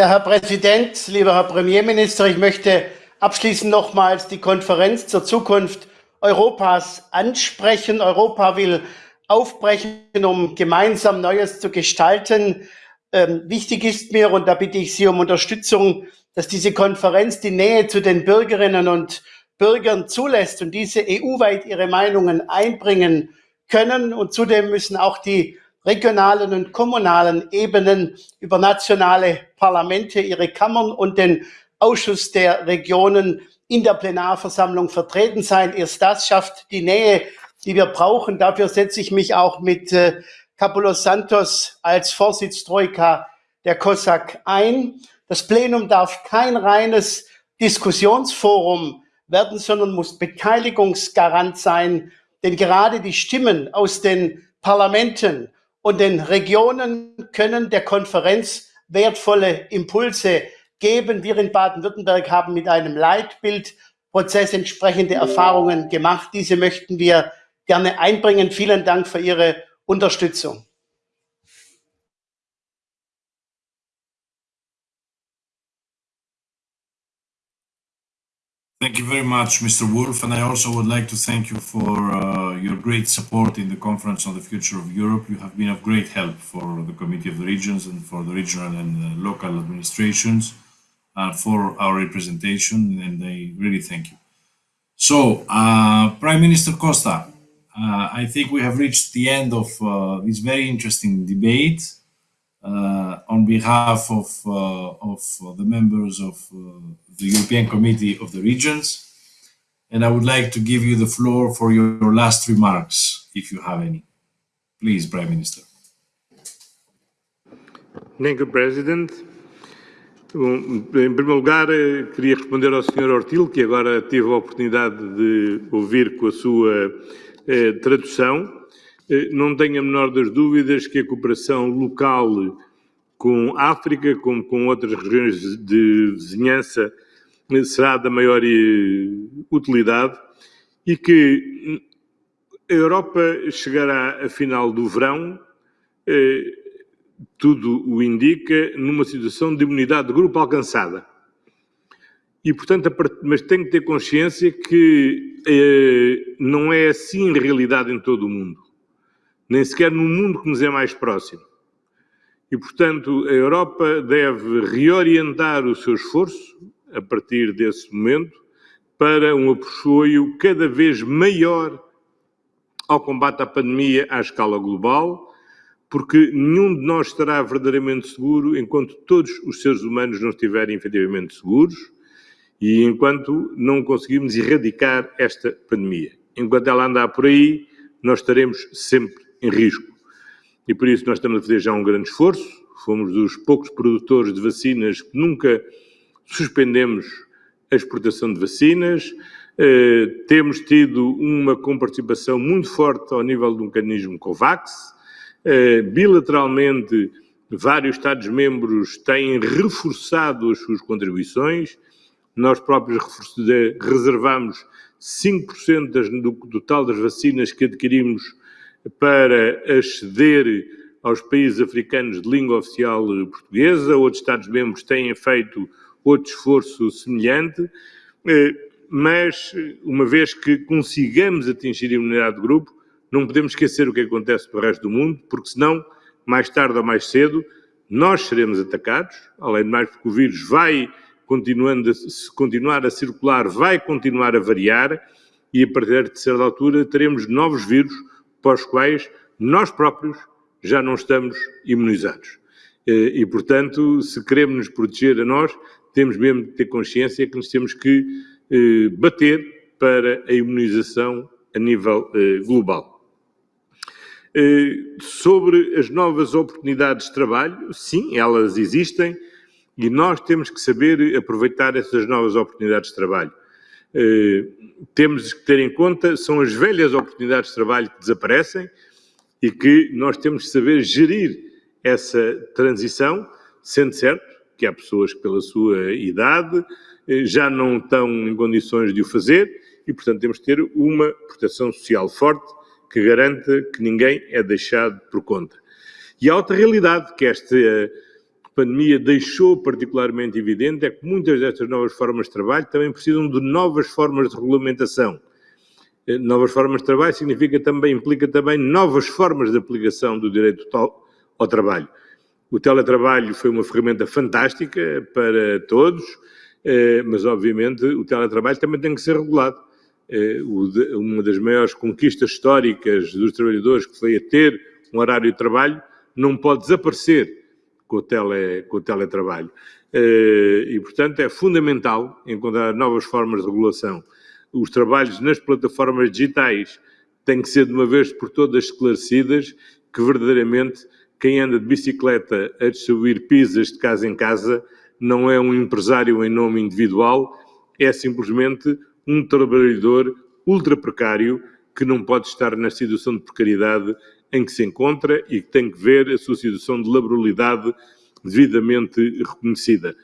Ja, Herr Präsident, lieber Herr Premierminister, ich möchte abschließend nochmals die Konferenz zur Zukunft Europas ansprechen. Europa will aufbrechen, um gemeinsam Neues zu gestalten. Ähm, wichtig ist mir, und da bitte ich Sie um Unterstützung, dass diese Konferenz die Nähe zu den Bürgerinnen und Bürgern zulässt und diese EU-weit ihre Meinungen einbringen können. Und zudem müssen auch die regionalen und kommunalen Ebenen über nationale Parlamente, ihre Kammern und den Ausschuss der Regionen in der Plenarversammlung vertreten sein. Erst das schafft die Nähe, die wir brauchen. Dafür setze ich mich auch mit äh, Capulos Santos als Vorsitztroika der COSAC ein. Das Plenum darf kein reines Diskussionsforum werden, sondern muss Beteiligungsgarant sein. Denn gerade die Stimmen aus den Parlamenten und den Regionen können der Konferenz wertvolle Impulse geben. Wir in Baden-Württemberg haben mit einem Leitbildprozess entsprechende Erfahrungen gemacht. Diese möchten wir gerne einbringen. Vielen Dank für Ihre Unterstützung. Thank you very much, Mr. Wolf, and I also would like to thank you for uh, your great support in the Conference on the Future of Europe. You have been of great help for the Committee of the Regions and for the regional and uh, local administrations uh, for our representation, and I really thank you. So, uh, Prime Minister Costa, uh, I think we have reached the end of uh, this very interesting debate. Uh, on behalf of, uh, of the members of uh, the European Committee of the Regions, and I would like to give you the floor for your, last remarks, if you have any. Please, Prime Minister. Thank you, President. Bom, em primeiro lugar, eh, queria responder ao Sr. Ortil, que agora teve a oportunidade de ouvir com a sua eh, tradução. Eh, não tenho a menor das dúvidas que a cooperação local com a África, como com outras regiões de vizinhança, eh, será da maior eh, utilidade e que a Europa chegará a final do verão tudo o indica, numa situação de imunidade de grupo alcançada. E, portanto, mas tem que ter consciência que eh, não é assim em realidade em todo o mundo. Nem sequer no mundo que nos é mais próximo. E, portanto, a Europa deve reorientar o seu esforço, a partir desse momento, para um apoio cada vez maior ao combate à pandemia à escala global, porque nenhum de nós estará verdadeiramente seguro enquanto todos os seres humanos não estiverem efetivamente seguros e enquanto não conseguirmos erradicar esta pandemia. Enquanto ela andar por aí, nós estaremos sempre em risco. E por isso nós estamos a fazer já um grande esforço. Fomos dos poucos produtores de vacinas que nunca suspendemos a exportação de vacinas. Uh, temos tido uma comparticipação muito forte ao nível do mecanismo COVAX eh, bilateralmente, vários Estados-membros têm reforçado as suas contribuições. Nós próprios reservamos 5% das, do total das vacinas que adquirimos para aceder aos países africanos de língua oficial portuguesa. Outros Estados-membros têm feito outro esforço semelhante. Eh, mas, uma vez que consigamos atingir a imunidade de grupo, não podemos esquecer o que acontece para o resto do mundo, porque senão, mais tarde ou mais cedo, nós seremos atacados, além de mais porque o vírus vai continuando se continuar a circular, vai continuar a variar e a partir de certa altura teremos novos vírus para os quais nós próprios já não estamos imunizados. Eh, e, portanto, se queremos nos proteger a nós, temos mesmo de ter consciência que nos temos que eh, bater para a imunização a nível eh, global. Sobre as novas oportunidades de trabalho, sim, elas existem e nós temos que saber aproveitar essas novas oportunidades de trabalho. Eh, temos que ter em conta, são as velhas oportunidades de trabalho que desaparecem e que nós temos que saber gerir essa transição, sendo certo que há pessoas que, pela sua idade, eh, já não estão em condições de o fazer e, portanto, temos que ter uma proteção social forte que garanta que ninguém é deixado por conta. E a outra realidade que esta pandemia deixou particularmente evidente é que muitas destas novas formas de trabalho também precisam de novas formas de regulamentação. Eh, novas formas de trabalho significa também, implica também novas formas de aplicação do direito ao trabalho. O teletrabalho foi uma ferramenta fantástica para todos, eh, mas obviamente o teletrabalho também tem que ser regulado. Eh, uma das maiores conquistas históricas dos trabalhadores, que foi a ter um horário de trabalho, não pode desaparecer com o, tele, com o teletrabalho. Eh, e, portanto, é fundamental encontrar novas formas de regulação. Os trabalhos nas plataformas digitais têm que ser, de uma vez por todas, esclarecidas que, verdadeiramente, quem anda de bicicleta a distribuir pizzas de casa em casa não é um empresário em nome individual, é simplesmente um trabalhador ultra precário que não pode estar na situação de precariedade em que se encontra e que tem que ver a sua situação de laboralidade devidamente reconhecida.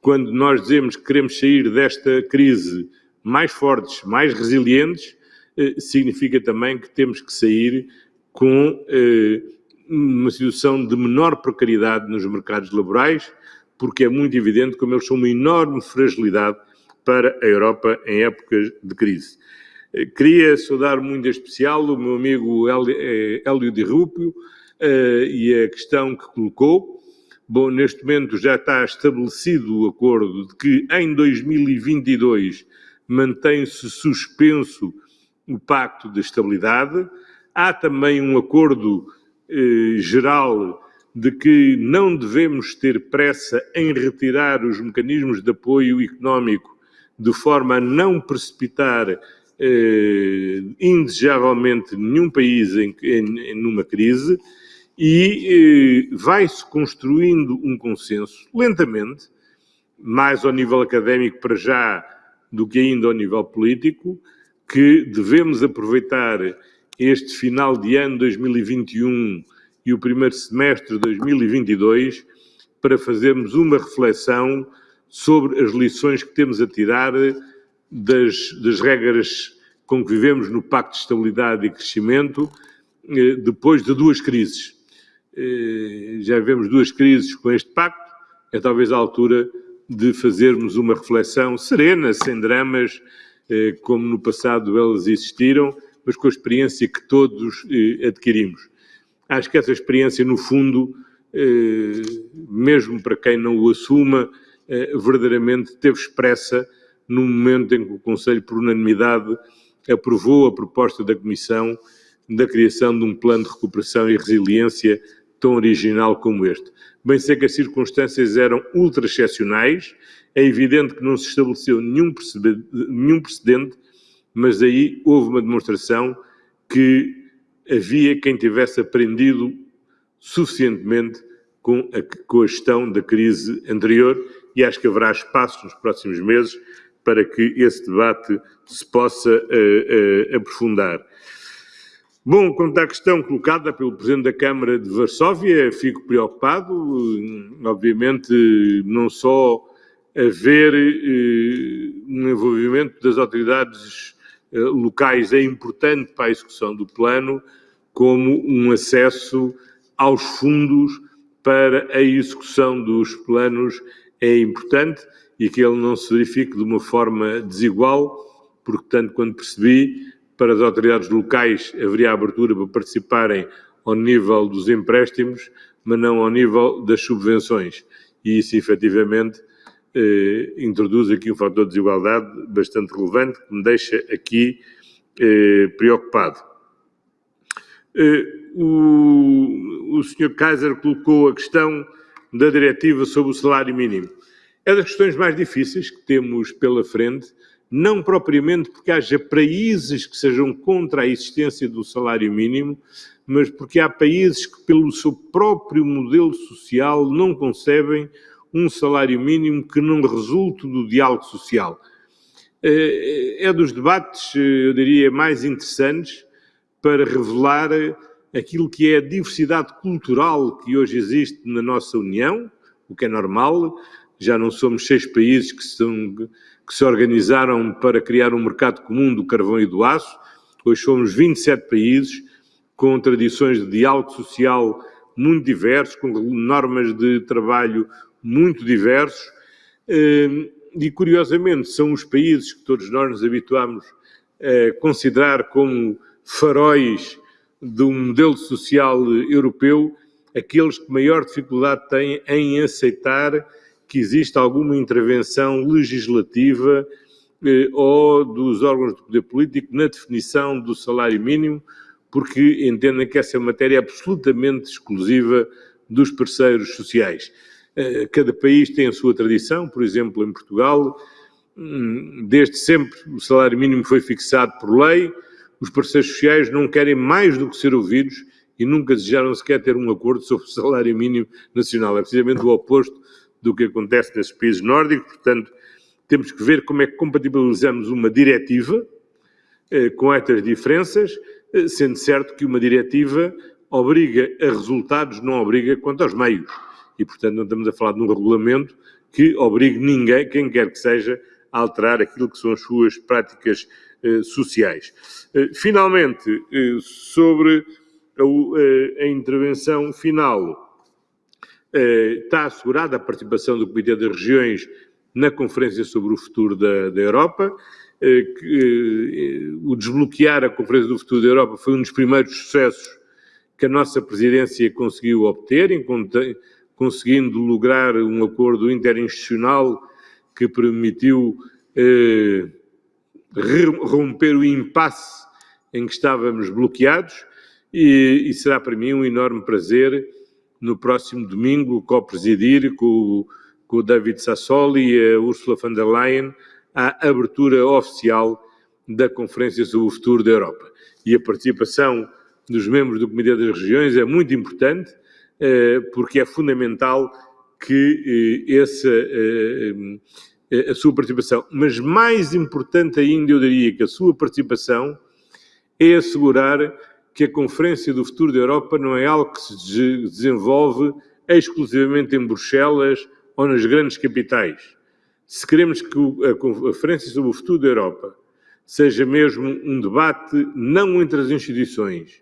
Quando nós dizemos que queremos sair desta crise mais fortes, mais resilientes, eh, significa também que temos que sair com eh, uma situação de menor precariedade nos mercados laborais, porque é muito evidente como eles são uma enorme fragilidade para a Europa em épocas de crise. Eh, queria saudar muito em especial o meu amigo eh, Hélio de Rúpio eh, e a questão que colocou. Bom, neste momento já está estabelecido o acordo de que em 2022 mantém-se suspenso o Pacto de Estabilidade. Há também um acordo eh, geral de que não devemos ter pressa em retirar os mecanismos de apoio económico de forma a não precipitar eh, indesejavelmente nenhum país em, em, numa crise e eh, vai-se construindo um consenso lentamente, mais ao nível académico para já do que ainda ao nível político, que devemos aproveitar este final de ano 2021 e o primeiro semestre de 2022 para fazermos uma reflexão sobre as lições que temos a tirar das, das regras com que vivemos no Pacto de Estabilidade e Crescimento, eh, depois de duas crises. Eh, já vivemos duas crises com este pacto, é talvez a altura de fazermos uma reflexão serena, sem dramas, eh, como no passado elas existiram, mas com a experiência que todos adquirimos. Acho que essa experiência, no fundo, mesmo para quem não o assuma, verdadeiramente teve expressa no momento em que o Conselho, por unanimidade, aprovou a proposta da Comissão da criação de um plano de recuperação e resiliência tão original como este. Bem sei que as circunstâncias eram ultra excepcionais, é evidente que não se estabeleceu nenhum precedente, mas aí houve uma demonstração que havia quem tivesse aprendido suficientemente com a, com a gestão da crise anterior e acho que haverá espaço nos próximos meses para que esse debate se possa uh, uh, aprofundar. Bom, quanto à questão colocada pelo Presidente da Câmara de Varsóvia, fico preocupado, obviamente, não só haver uh, um envolvimento das autoridades locais é importante para a execução do plano, como um acesso aos fundos para a execução dos planos é importante e que ele não se verifique de uma forma desigual, porque, tanto quando percebi, para as autoridades locais haveria abertura para participarem ao nível dos empréstimos, mas não ao nível das subvenções. E isso, efetivamente, eh, introduz aqui um fator de desigualdade bastante relevante, que me deixa aqui eh, preocupado. Eh, o, o Sr. Kaiser colocou a questão da diretiva sobre o salário mínimo. É das questões mais difíceis que temos pela frente, não propriamente porque haja países que sejam contra a existência do salário mínimo, mas porque há países que, pelo seu próprio modelo social, não concebem um salário mínimo que não resulte do diálogo social. É dos debates, eu diria, mais interessantes para revelar aquilo que é a diversidade cultural que hoje existe na nossa União, o que é normal, já não somos seis países que, são, que se organizaram para criar um mercado comum do carvão e do aço, hoje somos 27 países com tradições de diálogo social muito diversos, com normas de trabalho muito diversos, eh, e curiosamente são os países que todos nós nos habituamos a considerar como faróis do modelo social europeu, aqueles que maior dificuldade têm em aceitar que existe alguma intervenção legislativa eh, ou dos órgãos de poder político na definição do salário mínimo, porque entendem que essa matéria é absolutamente exclusiva dos parceiros sociais. Eh, cada país tem a sua tradição, por exemplo, em Portugal, hum, desde sempre o salário mínimo foi fixado por lei, os parceiros sociais não querem mais do que ser ouvidos e nunca desejaram sequer ter um acordo sobre o salário mínimo nacional. É precisamente o oposto do que acontece nesses países nórdicos, portanto, temos que ver como é que compatibilizamos uma diretiva eh, com estas diferenças, eh, sendo certo que uma diretiva obriga a resultados, não obriga quanto aos meios. E, portanto, não estamos a falar de um regulamento que obrigue ninguém, quem quer que seja, a alterar aquilo que são as suas práticas eh, sociais. Eh, finalmente, sobre a, a intervenção final, está assegurada a participação do Comitê das Regiões na Conferência sobre o Futuro da, da Europa. Eh, que, eh, o desbloquear a Conferência do Futuro da Europa foi um dos primeiros sucessos que a nossa presidência conseguiu obter, conseguindo lograr um acordo interinstitucional que permitiu romper o impasse em que estávamos bloqueados e, e será para mim um enorme prazer no próximo domingo co-presidir com, com o David Sassoli e a Ursula von der Leyen a abertura oficial da Conferência sobre o Futuro da Europa. E a participação dos membros do Comitê das Regiões é muito importante, eh, porque é fundamental que eh, essa, eh, a sua participação, mas mais importante ainda, eu diria que a sua participação é assegurar que a Conferência do Futuro da Europa não é algo que se desenvolve exclusivamente em Bruxelas ou nas grandes capitais. Se queremos que a Conferência sobre o Futuro da Europa seja mesmo um debate não entre as instituições,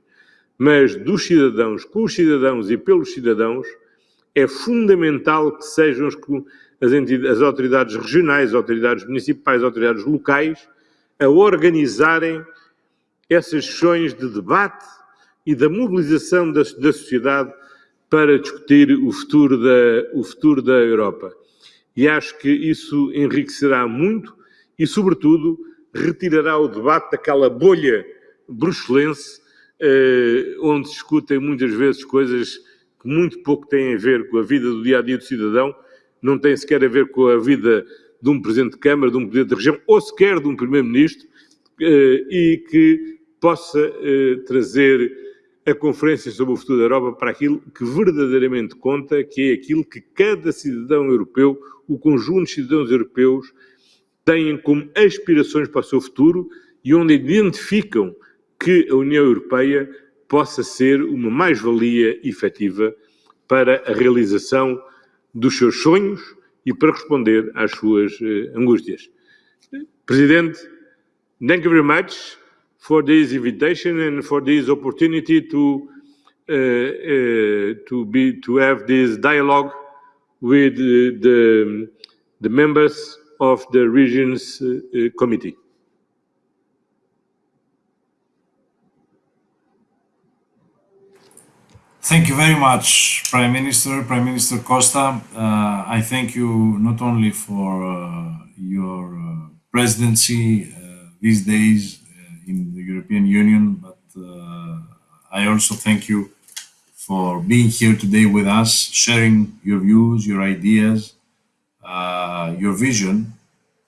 mas dos cidadãos, com os cidadãos e pelos cidadãos, é fundamental que sejam as, as autoridades regionais, autoridades municipais, autoridades locais a organizarem essas sessões de debate e da mobilização da, da sociedade para discutir o futuro, da, o futuro da Europa. E acho que isso enriquecerá muito e, sobretudo, retirará o debate daquela bolha bruxelense, eh, onde se discutem muitas vezes coisas que muito pouco têm a ver com a vida do dia a dia do cidadão, não têm sequer a ver com a vida de um presidente de Câmara, de um presidente de região ou sequer de um primeiro-ministro, eh, e que possa eh, trazer a Conferência sobre o Futuro da Europa para aquilo que verdadeiramente conta, que é aquilo que cada cidadão europeu, o conjunto de cidadãos europeus, têm como aspirações para o seu futuro e onde identificam que a União Europeia possa ser uma mais-valia efetiva para a realização dos seus sonhos e para responder às suas uh, angústias. Presidente, thank you very much for this invitation and for this opportunity to uh, uh, to be to have this dialogue with the the members of the Regions uh, uh, Committee. Thank you very much, Prime Minister, Prime Minister Costa. Uh, I thank you not only for uh, your uh, presidency uh, these days the European Union, but I also thank you for being here today with us, sharing your views, your ideas, uh, your vision.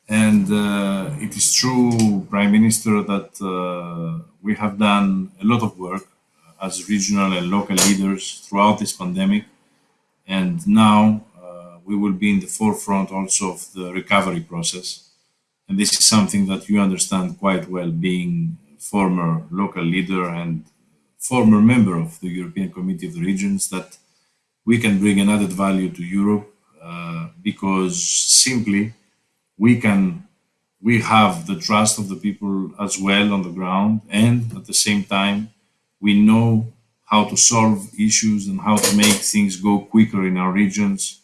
And uh, it is true, Prime Minister, that uh, we have done a lot of work as regional and local leaders throughout this pandemic. And now uh, we will be in the forefront also of the recovery process. And this is something that you understand quite well, being former local leader and former member of the European Committee of the Regions, that we can bring an added value to Europe uh, because simply we can we have the trust of the people as well on the ground and at the same time we know how to solve issues and how to make things go quicker in our regions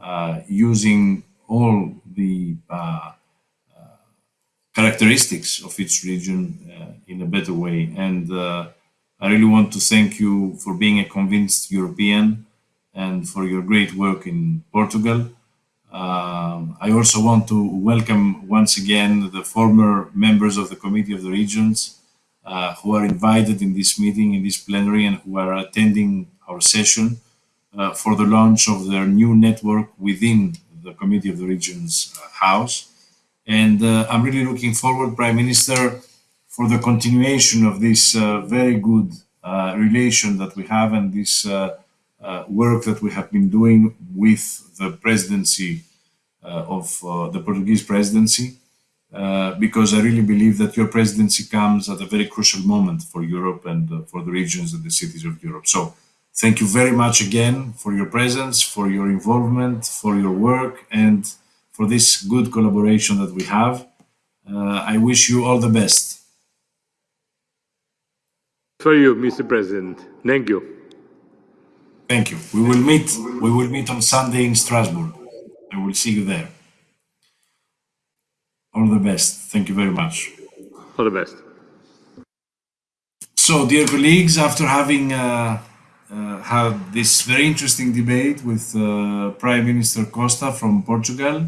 uh, using all the uh, characteristics of each region uh, in a better way and I really want to thank you for being a convinced European and for your great work in Portugal. Um, I also want to welcome once again the former members of the Committee of the Regions uh, who are invited in this meeting, in this plenary, and who are attending our session uh, for the launch of their new network within the Committee of the Regions uh, House. And uh, I'm really looking forward, Prime Minister, for the continuation of this uh, very good uh, relation that we have and this uh, work that we have been doing with the presidency uh, of uh, the Portuguese presidency, because I really believe that your presidency comes at a very crucial moment for Europe and for the regions and the cities of Europe. So thank you very much again for your presence, for your involvement, for your work, and for this good collaboration that we have. Uh, I wish you all the best. For you, Mr. President. Thank you. Thank you. We will meet. We will meet on Sunday in Strasbourg. I will see you there. All the best. Thank you very much. All the best. So, dear colleagues, after having uh, uh, had this very interesting debate with uh, Prime Minister Costa from Portugal,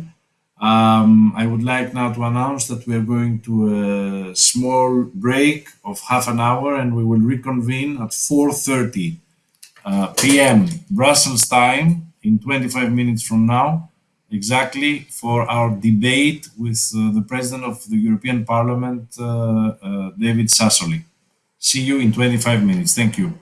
Um, I would like now to announce that we are going to a small break of half an hour and we will reconvene at 4.30 uh, p.m. Brussels time in 25 minutes from now, exactly for our debate with uh, the President of the European Parliament, uh, uh, David Sassoli. See you in 25 minutes. Thank you.